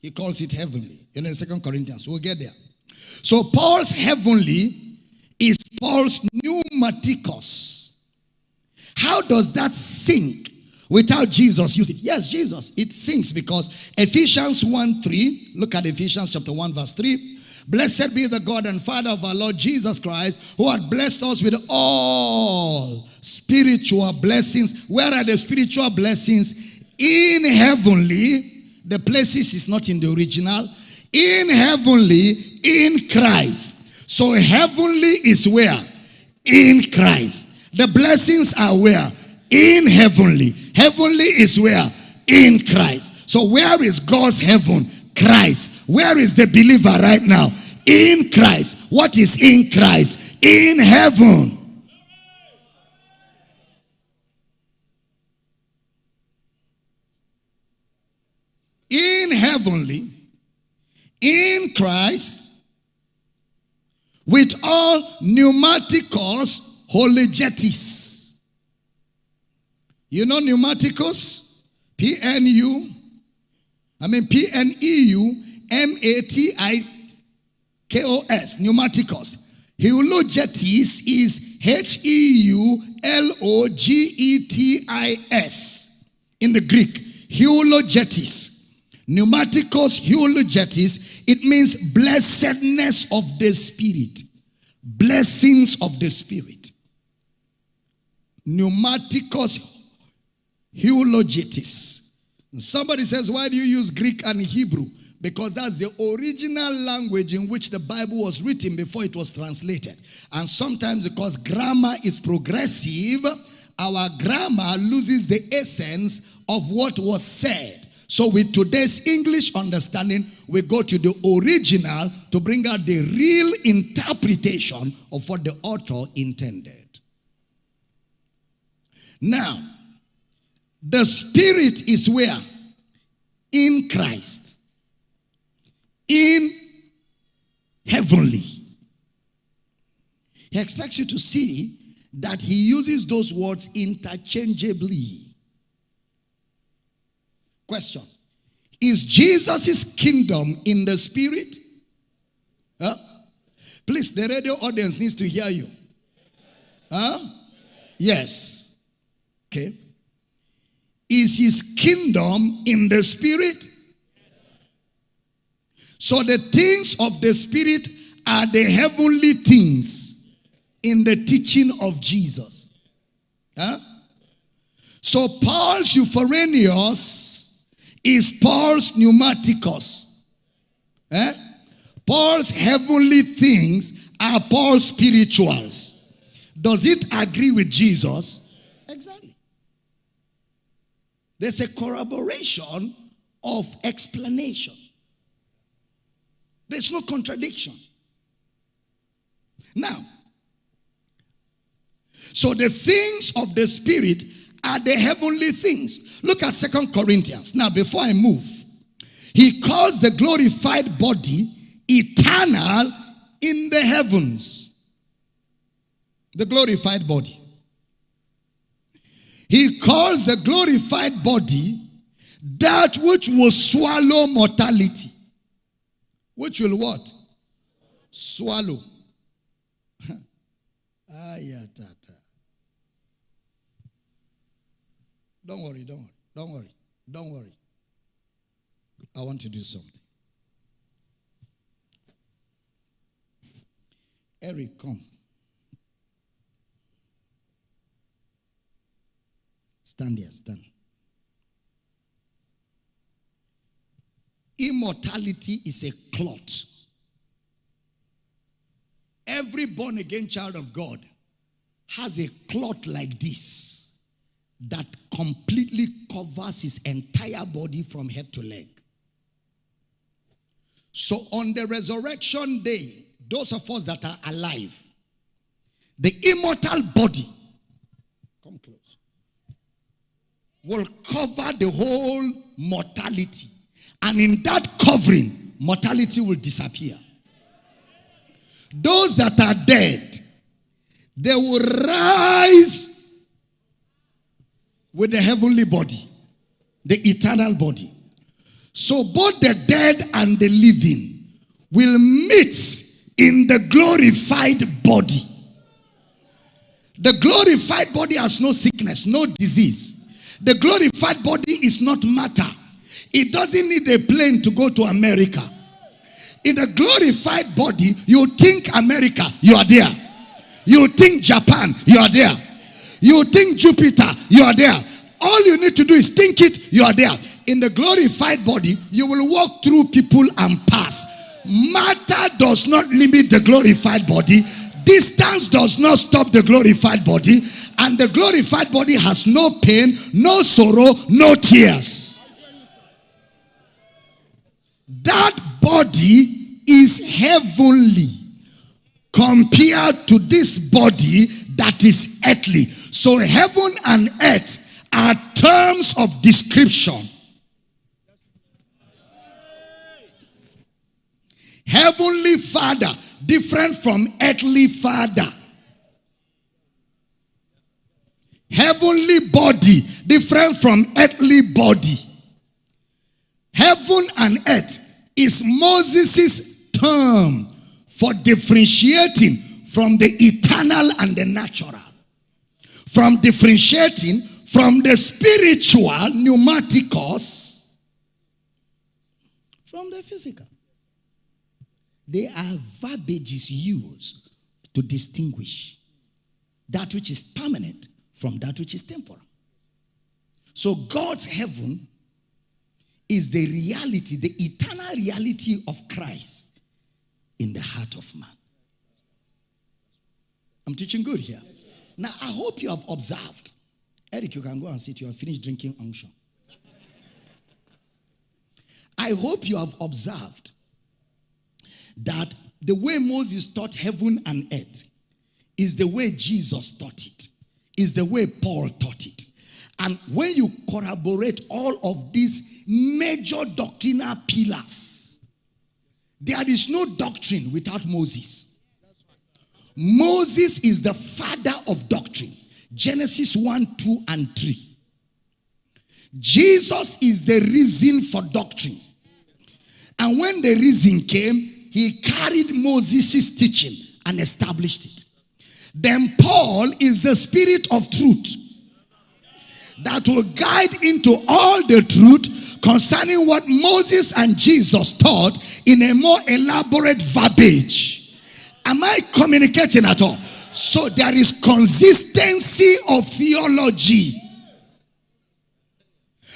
S1: He calls it heavenly in the Second Corinthians. We'll get there. So Paul's heavenly is Paul's pneumatikos. How does that sink without Jesus use it? Yes, Jesus. It sinks because Ephesians 1 3, look at Ephesians chapter 1, verse 3. Blessed be the God and Father of our Lord Jesus Christ, who had blessed us with all spiritual blessings. Where are the spiritual blessings? In heavenly, the places is not in the original. In heavenly, in Christ. So heavenly is where? In Christ. The blessings are where? In heavenly. Heavenly is where? In Christ. So where is God's heaven? Christ. Where is the believer right now? In Christ. What is in Christ? In heaven. In heavenly, in Christ, with all pneumatikos heulogetis. You know pneumatikos? P-N-U I mean, P N E U M A T I K O S, pneumatikos. Heulogetis is H E U L O G E T I S in the Greek. Heulogetis. Pneumatikos heulogetis. It means blessedness of the Spirit. Blessings of the Spirit. Pneumatikos heulogetis. Somebody says, why do you use Greek and Hebrew? Because that's the original language in which the Bible was written before it was translated. And sometimes because grammar is progressive, our grammar loses the essence of what was said. So with today's English understanding, we go to the original to bring out the real interpretation of what the author intended. Now, the spirit is where? In Christ. In heavenly. He expects you to see that he uses those words interchangeably. Question Is Jesus' kingdom in the spirit? Huh? Please, the radio audience needs to hear you. Huh? Yes. Okay. Is his kingdom in the spirit? So the things of the spirit are the heavenly things in the teaching of Jesus. Huh? So Paul's Epouranios is Paul's pneumatikos. Eh? Paul's heavenly things are Paul's spirituals. Does it agree with Jesus? Exactly. There's a corroboration of explanation. There's no contradiction. Now, so the things of the spirit are the heavenly things. Look at Second Corinthians. Now, before I move, he calls the glorified body eternal in the heavens. The glorified body. He calls the glorified body that which will swallow mortality. Which will what? Swallow. Ayatata. Don't worry, don't worry, don't worry, don't worry. I want to do something. Eric, come. Stand here, stand. Immortality is a clot. Every born again child of God has a clot like this that completely covers his entire body from head to leg. So on the resurrection day, those of us that are alive, the immortal body, come close, will cover the whole mortality. And in that covering, mortality will disappear. Those that are dead, they will rise with the heavenly body, the eternal body. So both the dead and the living will meet in the glorified body. The glorified body has no sickness, no disease. The glorified body is not matter. It doesn't need a plane to go to America. In the glorified body, you think America, you are there. You think Japan, you are there. You think Jupiter, you are there. All you need to do is think it, you are there. In the glorified body, you will walk through people and pass. Matter does not limit the glorified body. Distance does not stop the glorified body. And the glorified body has no pain, no sorrow, no tears. That body is heavenly compared to this body that is earthly. So heaven and earth are terms of description. Heavenly Father, different from earthly Father. Heavenly body, different from earthly body. Heaven and earth is Moses' term for differentiating from the eternal and the natural. From differentiating from the spiritual pneumatikos from the physical. They are verbages used to distinguish that which is permanent from that which is temporal. So God's heaven is the reality, the eternal reality of Christ in the heart of man. I'm teaching good here. Now, I hope you have observed. Eric, you can go and sit. You have finished drinking unction. I hope you have observed that the way Moses taught heaven and earth is the way Jesus taught it, is the way Paul taught it. And when you corroborate all of these major doctrinal pillars, there is no doctrine without Moses. Moses is the father of doctrine. Genesis 1, 2, and 3. Jesus is the reason for doctrine. And when the reason came, he carried Moses' teaching and established it. Then Paul is the spirit of truth that will guide into all the truth concerning what Moses and Jesus taught in a more elaborate verbiage. Am I communicating at all? So there is consistency of theology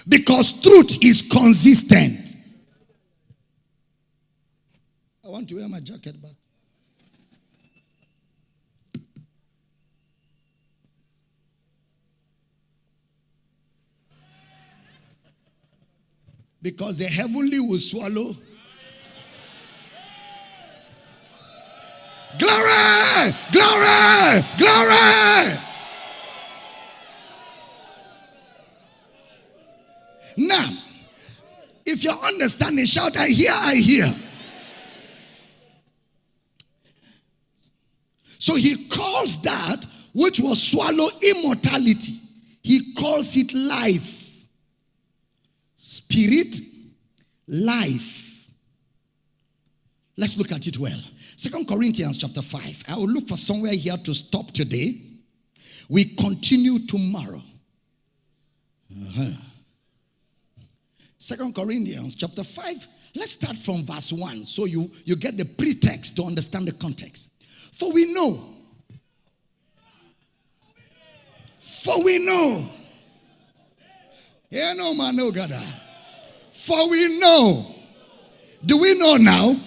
S1: because truth is consistent. I want to wear my jacket back. Because the heavenly will swallow. Glory! Glory! Glory! Now, if you're understanding, shout, I hear, I hear. So he calls that which was swallow immortality. He calls it life. Spirit, life. Let's look at it well. Second Corinthians chapter 5. I will look for somewhere here to stop today. We continue tomorrow. Uh-huh. Second Corinthians chapter 5. Let's start from verse 1 so you, you get the pretext to understand the context. For we know. For we know. Yeah, no man, no God. Ah. For we know. Do we know now?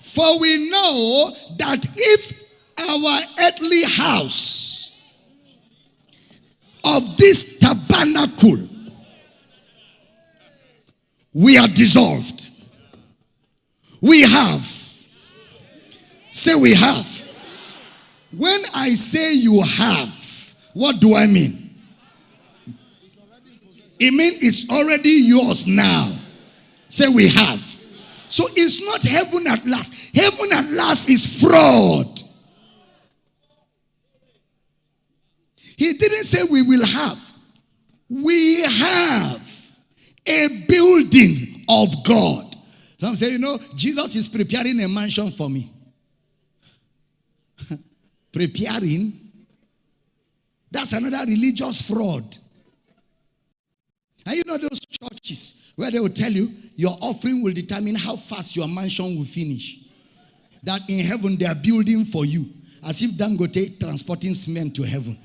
S1: For we know that if our earthly house of this tabernacle we are dissolved, we have Say we have. When I say you have, what do I mean? It means it's already yours now. Say we have. So it's not heaven at last. Heaven at last is fraud. He didn't say we will have. We have a building of God. Some say, you know, Jesus is preparing a mansion for me. Preparing? That's another religious fraud. And you know those churches where they will tell you your offering will determine how fast your mansion will finish. That in heaven they are building for you, as if Dangote transporting cement to heaven.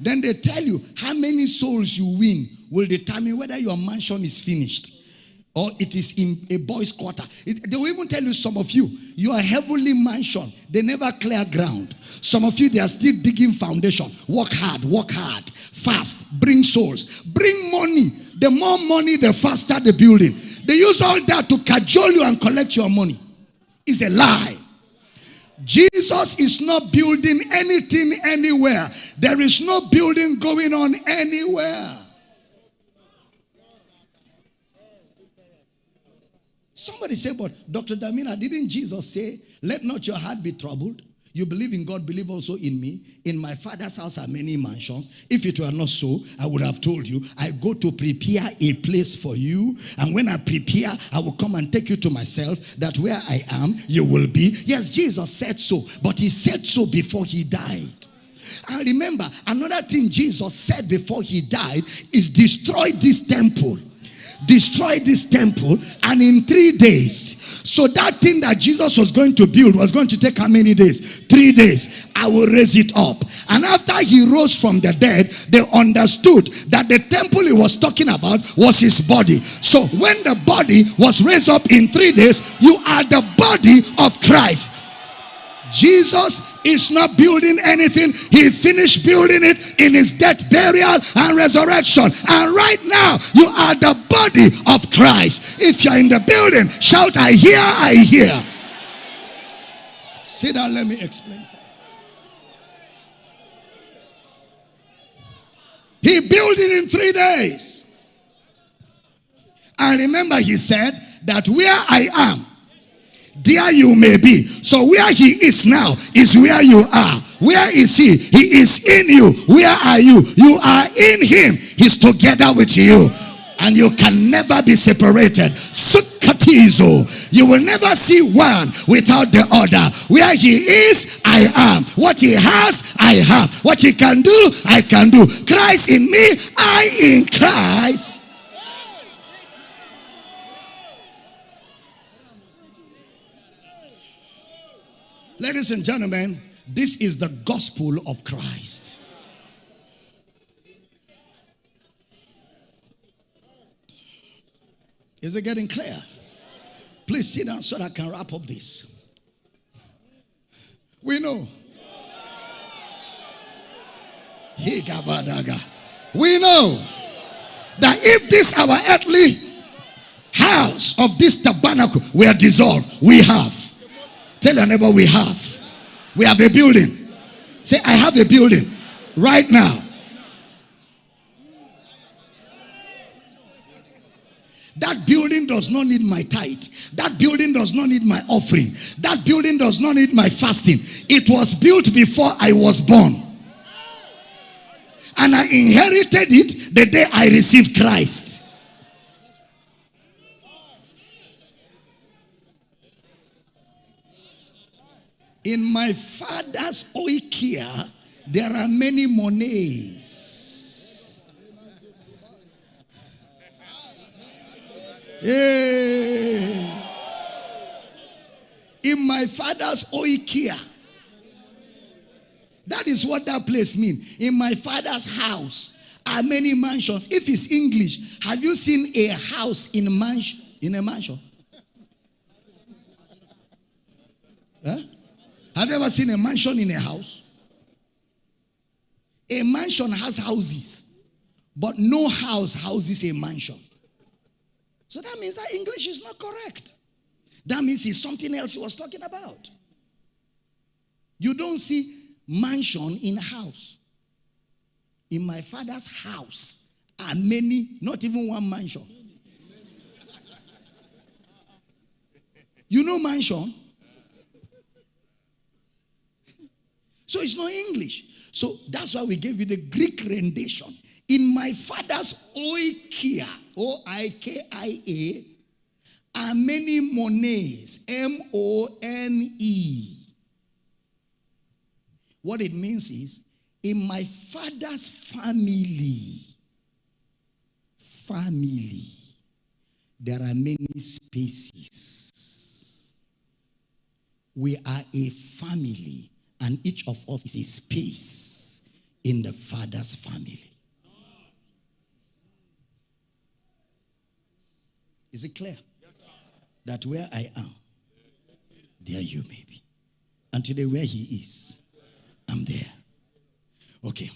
S1: Then they tell you how many souls you win will determine whether your mansion is finished or it is in a boys' quarter. It, they will even tell you, some of you, you are heavenly mansion, they never clear ground. Some of you, they are still digging foundation. Work hard, work hard, fast, bring souls, bring money. The more money, the faster the building. They use all that to cajole you and collect your money. It's a lie. Jesus is not building anything anywhere. There is no building going on anywhere. Somebody say, but Dr. Damina, didn't Jesus say, let not your heart be troubled? You believe in God, believe also in me. In my father's house are many mansions. If it were not so, I would have told you, I go to prepare a place for you. And when I prepare, I will come and take you to myself, that where I am, you will be. Yes, Jesus said so, but he said so before he died. And remember, another thing Jesus said before he died is destroy this temple destroy this temple, and in three days. So that thing that Jesus was going to build was going to take how many days? Three days. I will raise it up. And after he rose from the dead, they understood that the temple he was talking about was his body. So when the body was raised up in three days, you are the body of Christ. Jesus is not building anything. He finished building it in his death, burial, and resurrection. And right now, you are the body of Christ. If you're in the building, shout, I hear, I hear. Sit down, let me explain. He built it in three days. And remember, he said that where I am, there you may be. So where he is now is where you are. Where is he? He is in you. Where are you? You are in him. He's together with you. And you can never be separated. Sukatizo. You will never see one without the other. Where he is, I am. What he has, I have. What he can do, I can do. Christ in me, I in Christ. Ladies and gentlemen, this is the gospel of Christ. Is it getting clear? Please sit down so that I can wrap up this. We know. We know that if this our earthly house of this tabernacle were dissolved, we have Tell your neighbor we have. We have a building. Say, I have a building right now. That building does not need my tithe. That building does not need my offering. That building does not need my fasting. It was built before I was born. And I inherited it the day I received Christ. In my father's oikia, there are many monies. Hey. Eh. In my father's oikia. That is what that place means. In my father's house are many mansions. If it's English, have you seen a house in a mansion? In a mansion? Huh? Have you ever seen a mansion in a house? A mansion has houses, but no house houses a mansion. So that means that English is not correct. That means it's something else he was talking about. You don't see mansion in house. In my father's house are many, not even one mansion. You know mansion? So it's not English. So that's why we gave you the Greek rendition. In my father's oikia, O I K I A, are many monies, M O N E. What it means is, in my father's family, family, there are many spaces. We are a family, and each of us is a space in the father's family. Is it clear? That where I am, there you may be. And today, where he is, I'm there. Okay.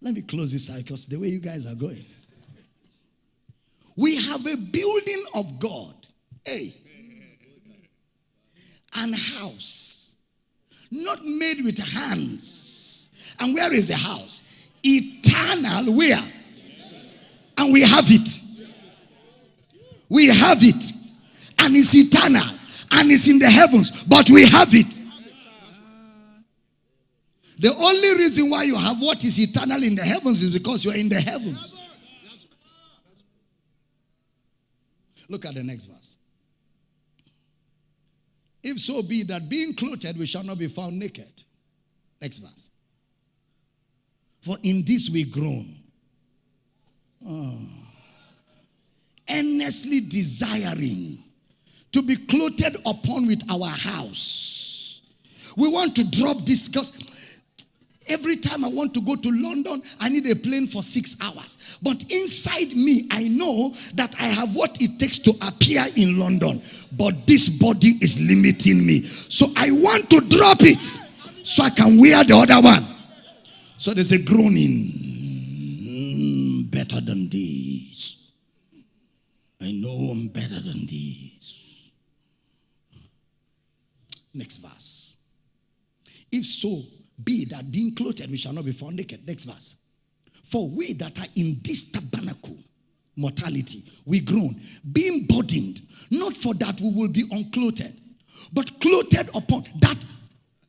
S1: Let me close this out because the way you guys are going. We have a building of God. Hey. An house. Not made with hands. And where is the house? Eternal. Where? And we have it. We have it. And it's eternal. And it's in the heavens. But we have it. The only reason why you have what is eternal in the heavens is because you are in the heavens. Look at the next verse. If so be that being clothed, we shall not be found naked. Next verse. For in this we groan. Oh. Earnestly desiring to be clothed upon with our house. We want to drop this because Every time I want to go to London, I need a plane for six hours. But inside me, I know that I have what it takes to appear in London. But this body is limiting me. So I want to drop it so I can wear the other one. So there's a groaning. Mm, better than this. I know I'm better than this. Next verse. If so, be that being clothed we shall not be found naked. Next verse. For we that are in this tabernacle, mortality, we groan, being burdened, not for that we will be unclothed, but clothed upon that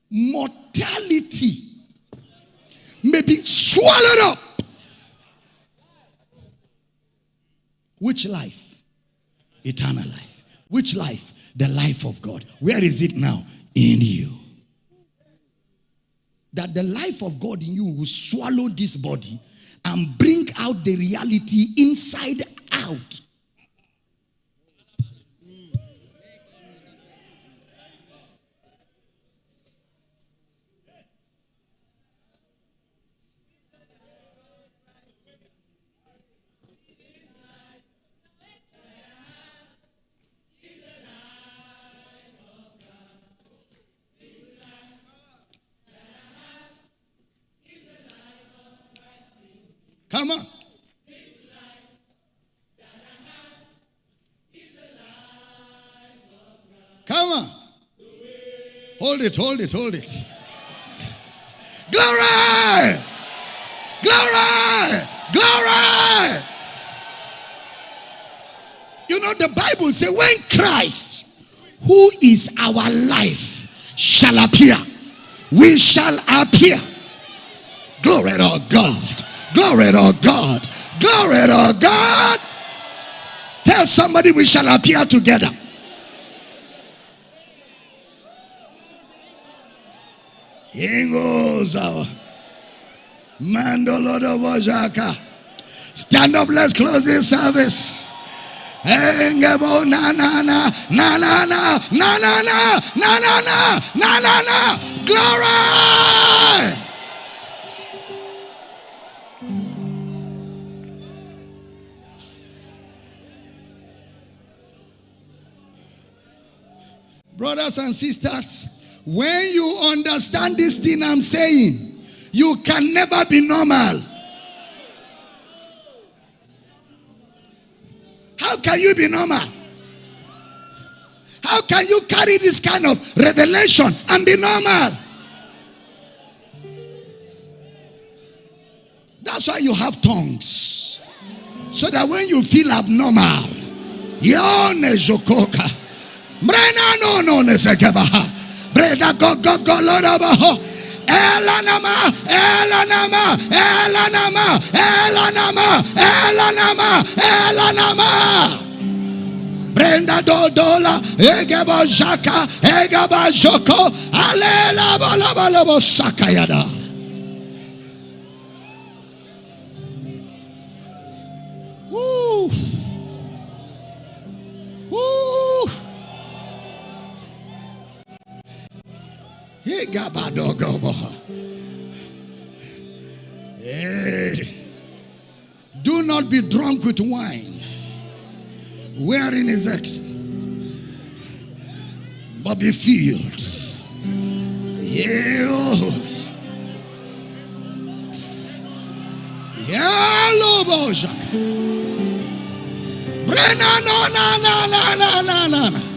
S1: mortality may be swallowed up. Which life? Eternal life. Which life? The life of God. Where is it now? In you that the life of God in you will swallow this body and bring out the reality inside out. Come on. Come on. Hold it, hold it, hold it. Glory! Glory! Glory! You know, the Bible says when Christ, who is our life, shall appear, we shall appear. Glory to God. Glory to God. Glory to God. Tell somebody we shall appear together. Ingoza. Mandolodo Vojaka. Stand up, let's close this service. Engebo na na na na na na na na na na na na na na glory. Brothers and sisters, when you understand this thing I'm saying, you can never be normal. How can you be normal? How can you carry this kind of revelation and be normal? That's why you have tongues. So that when you feel abnormal, jokoka. Brena no no ne sekebaha. Breda go go go lorabaho. Elanama, Elanama, Elanama, Elanama, Elanama, Elanama. Brenda Dodola, Egeba Jaka, Egeba Joko, Alela Balabalabo Sakayada. Egaba Dogobo. Hey. Do not be drunk with wine, wherein is X, but be filled. Yes. Yellow Bojak. Brena no na na na na na na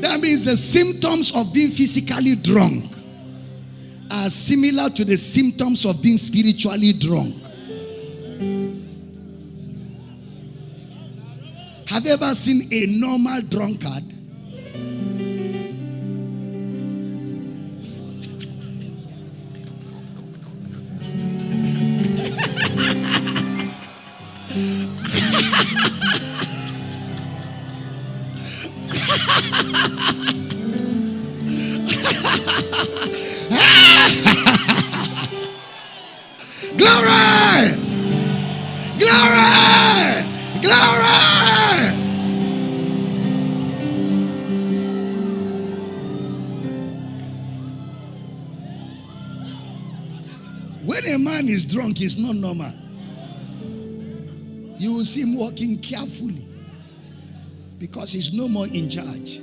S1: That means the symptoms of being physically drunk are similar to the symptoms of being spiritually drunk. Have you ever seen a normal drunkard? Man is not normal. You will see him walking carefully because he's no more in charge.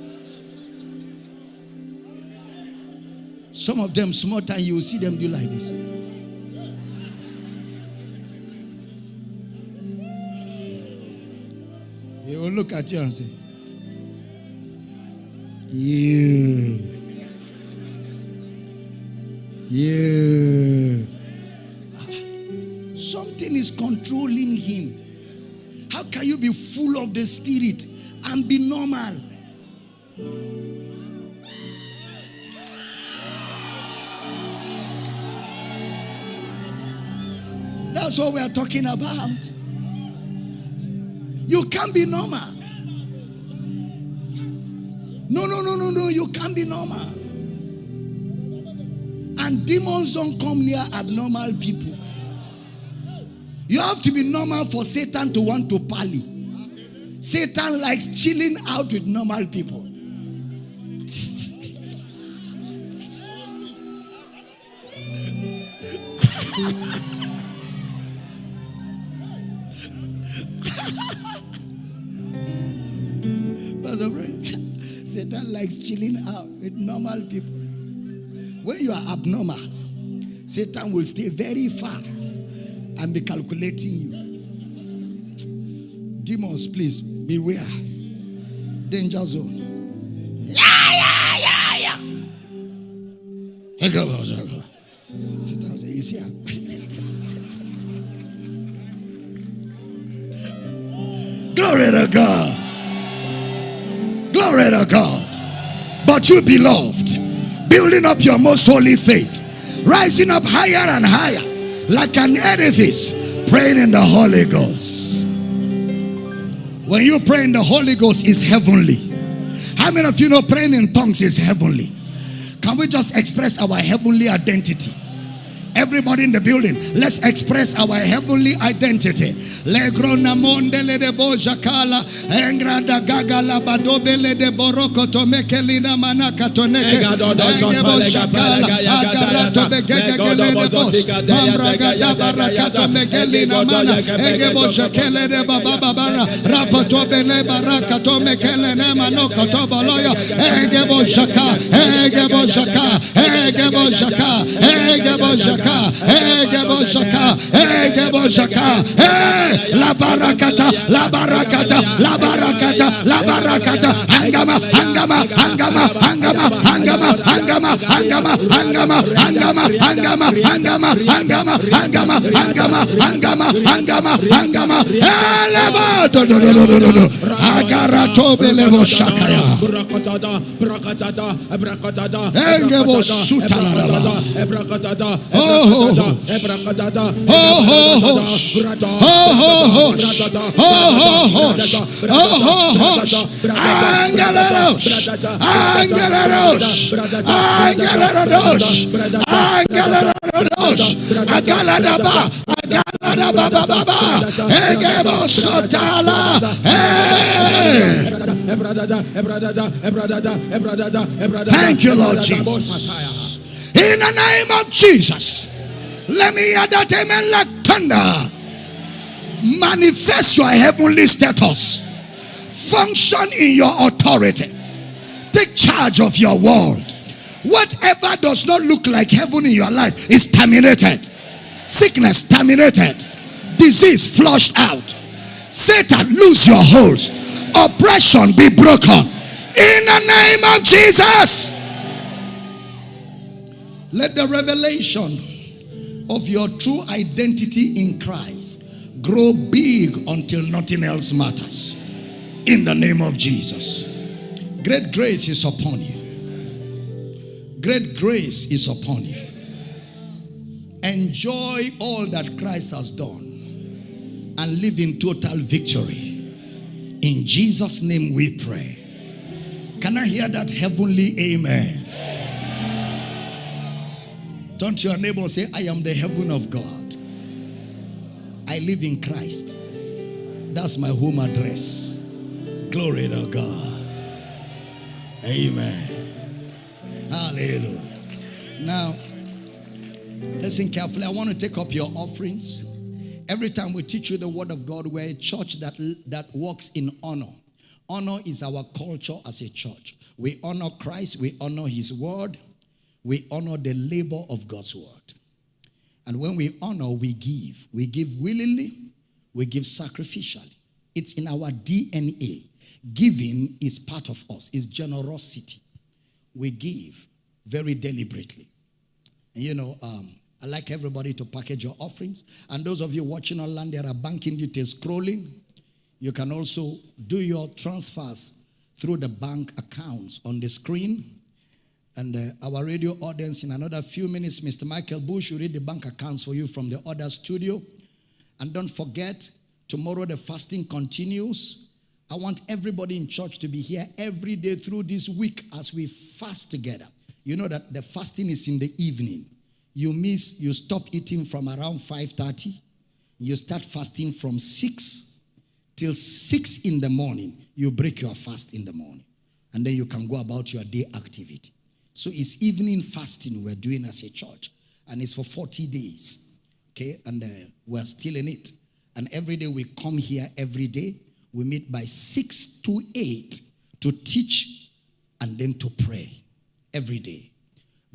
S1: Some of them, small time, you will see them do like this. He will look at you and say, You. That's what we are talking about. You can't be normal. No, no, no, no, no. You can't be normal. And demons don't come near abnormal people. You have to be normal for Satan to want to parley. Satan likes chilling out with normal people. Abnormal, Satan will stay very far and be calculating you. Demons, please beware. Danger zone. Yeah, yeah, yeah, yeah. Sit say, You see? Glory to God. Glory to God. But you, beloved, building up your most holy faith, rising up higher and higher, like an edifice, praying in the Holy Ghost. When you pray in the Holy Ghost, is heavenly. How many of you know praying in tongues is heavenly? Can we just express our heavenly identity? Everybody in the building, let's express our heavenly identity. Legrona mondele de bojakala, engrada gagala badobele de boroko tomekelina manaka toneke. Engebo jakala, agarato begegele de bos. Mambraga da barakato mekelina mana. Engebo jakele de baba babara. Rapato bele baraka tomekele ne manoko toboloyo. Engebo jaka, engebo jaka, engebo jaka, engebo jaka. shaka, shaka, egebo shaka, eh, la barakata, la barakata, la barakata, la barakata, hangama, hangama, hangama, hangama, hangama, hangama, hangama, hangama, hangama, hangama, hangama, hangama, hangama, hangama, hangama, hangama, hangama, do, agarato belebo shakaya.
S2: Brakatada, brakatada, brakatada,
S1: Engebo
S2: brakatada,
S1: sutalaraba.
S2: ebrakadada,
S1: Oh, Thank you, Lord Jesus. In the name of Jesus. Let me hear that amen like thunder. Manifest your heavenly status. Function in your authority. Take charge of your world. Whatever does not look like heaven in your life is terminated. Sickness terminated. Disease flushed out. Satan lose your hold. Oppression be broken. In the name of Jesus. Let the revelation of your true identity in Christ grow big until nothing else matters. In the name of Jesus. Great grace is upon you. Great grace is upon you. Enjoy all that Christ has done and live in total victory. In Jesus' name we pray. Can I hear that heavenly amen? Turn to your neighbor say, I am the heaven of God. I live in Christ. That's my home address. Glory to God. Amen. Hallelujah. Now, listen carefully. I want to take up your offerings. Every time we teach you the word of God, we're a church that, that walks in honor. Honor is our culture as a church. We honor Christ, we honor his word, we honor the labor of God's word. And when we honor, we give. We give willingly, we give sacrificially. It's in our DNA. Giving is part of us, it's generosity. We give very deliberately. And you know, um, I like everybody to package your offerings. And those of you watching online, there are banking details scrolling. You can also do your transfers through the bank accounts on the screen. And uh, our radio audience, in another few minutes, Mr. Michael Bush will read the bank accounts for you from the other studio. And don't forget, tomorrow the fasting continues. I want everybody in church to be here every day through this week as we fast together. You know that the fasting is in the evening. You miss, you stop eating from around 5:30. You start fasting from 6 till 6 in the morning. You break your fast in the morning. And then you can go about your day activity. So it's evening fasting we're doing as a church. And it's for 40 days. Okay, and uh, we're still in it. And every day we come here every day. We meet by 6 to 8 to teach and then to pray every day.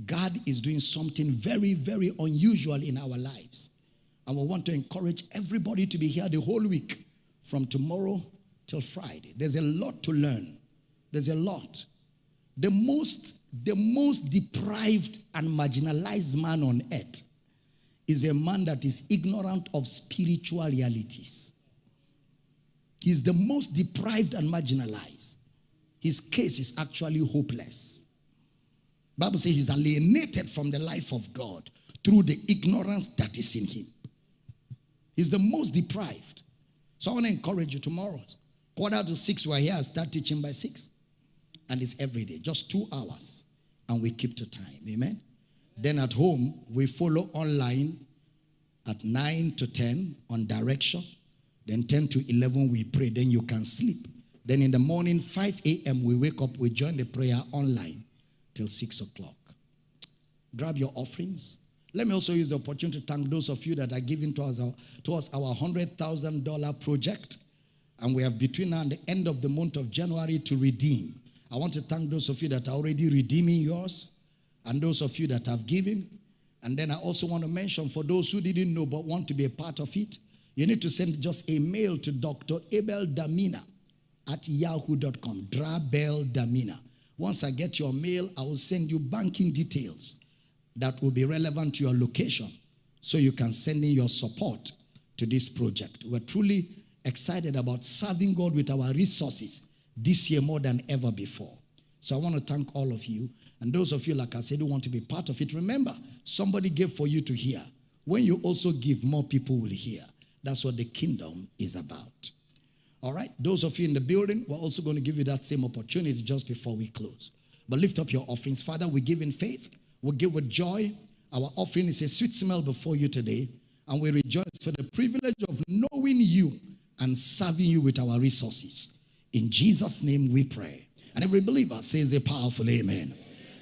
S1: God is doing something very, very unusual in our lives. And we want to encourage everybody to be here the whole week from tomorrow till Friday. There's a lot to learn. There's a lot. The most, the most deprived and marginalized man on earth is a man that is ignorant of spiritual realities. He's the most deprived and marginalized. His case is actually hopeless. Bible says he's alienated from the life of God through the ignorance that is in him. He's the most deprived. So I want to encourage you tomorrow. Quarter to six, we're here. I start teaching by six. And it's every day, just two hours. And we keep to time. Amen. Then at home, we follow online at 9 to 10 on direction. Then 10 to 11, we pray. Then you can sleep. Then in the morning, 5 a.m., we wake up, we join the prayer online till 6 o'clock. Grab your offerings. Let me also use the opportunity to thank those of you that are giving to us our, towards our $100,000 project. And we have between now and the end of the month of January to redeem. I want to thank those of you that are already redeeming yours and those of you that have given. And then I also want to mention for those who didn't know but want to be a part of it, you need to send just a mail to Dr. Abel Damina at yahoo.com. Drabel Damina. Once I get your mail, I will send you banking details that will be relevant to your location so you can send in your support to this project. We're truly excited about serving God with our resources this year more than ever before. So I want to thank all of you. And those of you, like I said, who want to be part of it, remember, somebody gave for you to hear. When you also give, more people will hear. That's what the kingdom is about. All right, those of you in the building, we're also going to give you that same opportunity just before we close. But lift up your offerings. Father, we give in faith, we give with joy. Our offering is a sweet smell before you today, and we rejoice for the privilege of knowing you and serving you with our resources. In Jesus' name we pray. And every believer says a powerful amen.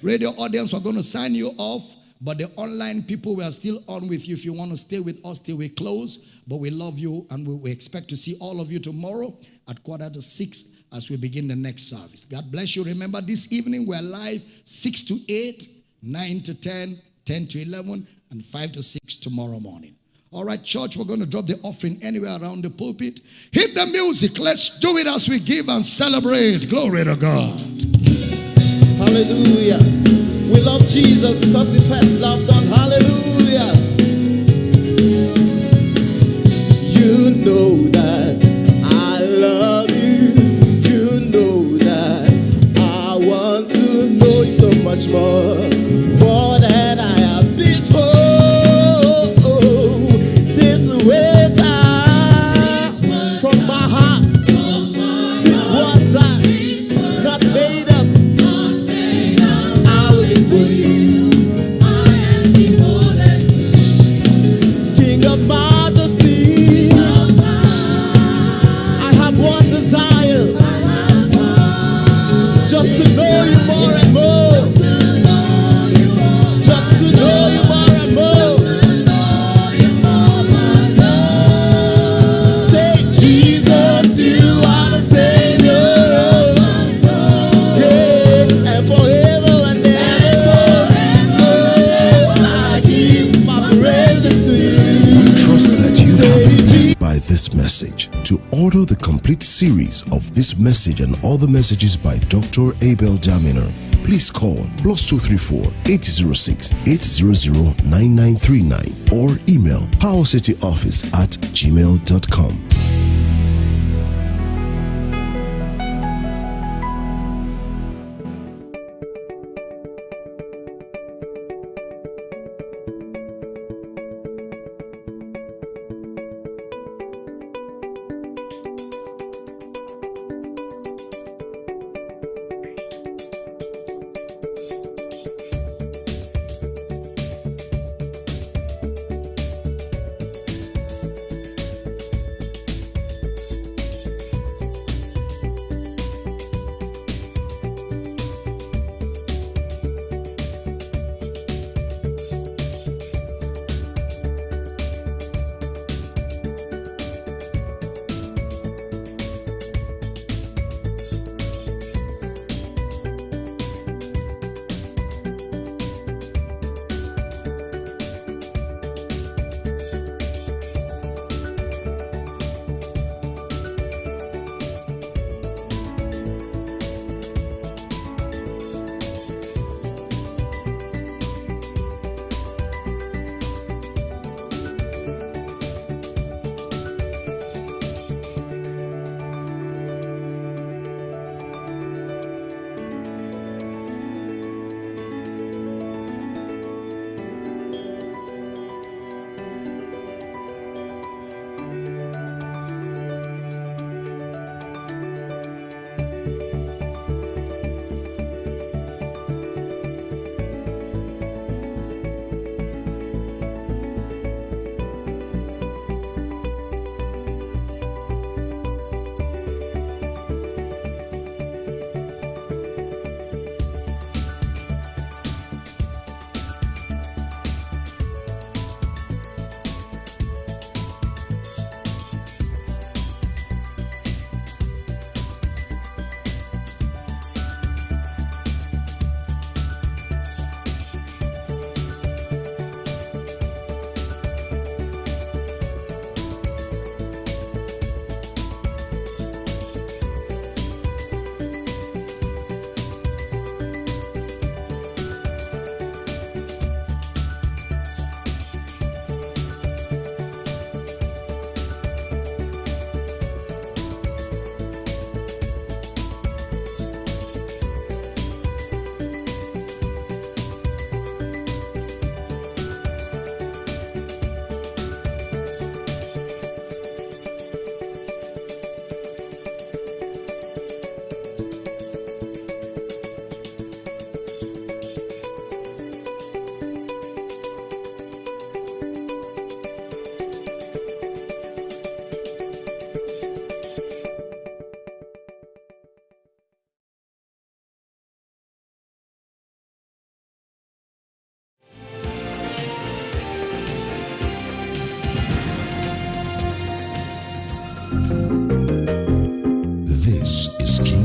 S1: Radio audience, we're going to sign you off. But the online people, we are still on with you. If you want to stay with us till we close, but we love you and we, we expect to see all of you tomorrow at quarter to six as we begin the next service. God bless you. Remember, this evening we're live 6 to 8, 9 to 10, 10 to 11, and 5 to 6 tomorrow morning. All right, church, we're going to drop the offering anywhere around the pulpit. Hit the music. Let's do it as we give and celebrate. Glory to God.
S3: Hallelujah. We love Jesus because he first loved us. Hallelujah. You know that I love you. You know that I want to know you so much more.
S4: Complete series of this message and other messages by Dr. Abel Damina, please call plus 234 806 800 9939 or email powercityoffice at gmail.com.